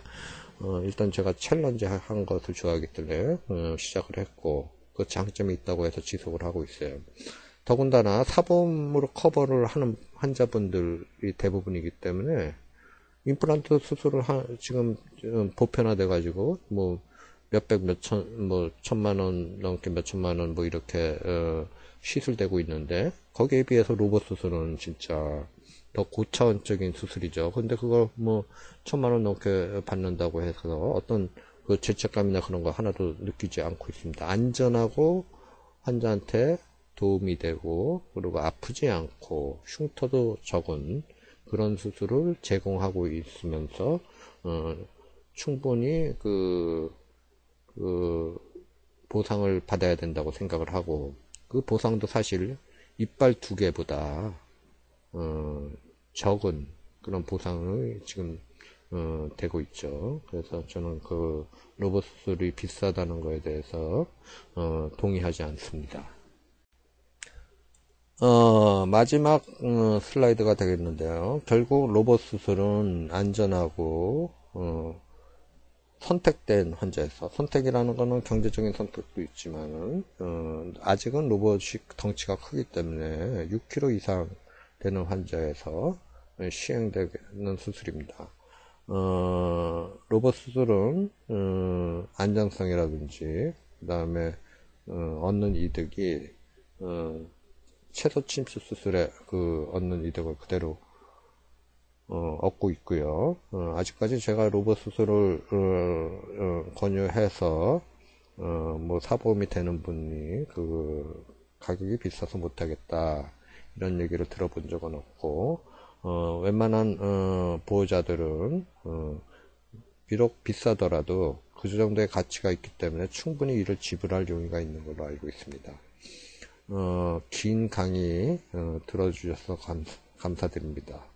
어, 일단 제가 챌린지 한 것을 좋아하기 때문에 어, 시작을 했고 그 장점이 있다고 해서 지속을 하고 있어요. 더군다나 사범으로 커버를 하는 환자분들이 대부분이기 때문에 임플란트 수술을 하, 지금 보편화돼 가지고 뭐 몇백 몇천 뭐 천만 원 넘게 몇천만 원 뭐 이렇게 어, 시술되고 있는데 거기에 비해서 로봇 수술은 진짜 더 고차원적인 수술이죠. 근데 그걸 뭐 천만 원 넘게 받는다고 해서 어떤 그 죄책감이나 그런 거 하나도 느끼지 않고 있습니다. 안전하고 환자한테 도움이 되고 그리고 아프지 않고 흉터도 적은 그런 수술을 제공하고 있으면서 어, 충분히 그, 그 보상을 받아야 된다고 생각을 하고 그 보상도 사실 이빨 두 개보다 어, 적은 그런 보상을 지금 어, 되고 있죠. 그래서 저는 그 로봇 수술이 비싸다는 거에 대해서 어, 동의하지 않습니다. 어, 마지막 어, 슬라이드가 되겠는데요. 결국 로봇 수술은 안전하고 어, 선택된 환자에서 선택이라는 것은 경제적인 선택도 있지만 어, 아직은 로봇이 덩치가 크기 때문에 6kg 이상 되는 환자에서 시행되는 수술입니다. 어, 로봇 수술은 어, 안정성이라든지 그 다음에 어, 얻는 이득이 어, 채소 침수 수술에 그 얻는 이득을 그대로 어, 얻고 있고요. 어, 아직까지 제가 로봇 수술을 어, 어, 권유해서 어, 뭐 사보험이 되는 분이 그 가격이 비싸서 못하겠다 이런 얘기를 들어본 적은 없고 어, 웬만한 어, 보호자들은 어, 비록 비싸더라도 그 정도의 가치가 있기 때문에 충분히 이를 지불할 용의가 있는 걸로 알고 있습니다. 어, 긴 강의 어, 들어주셔서 감, 감사드립니다.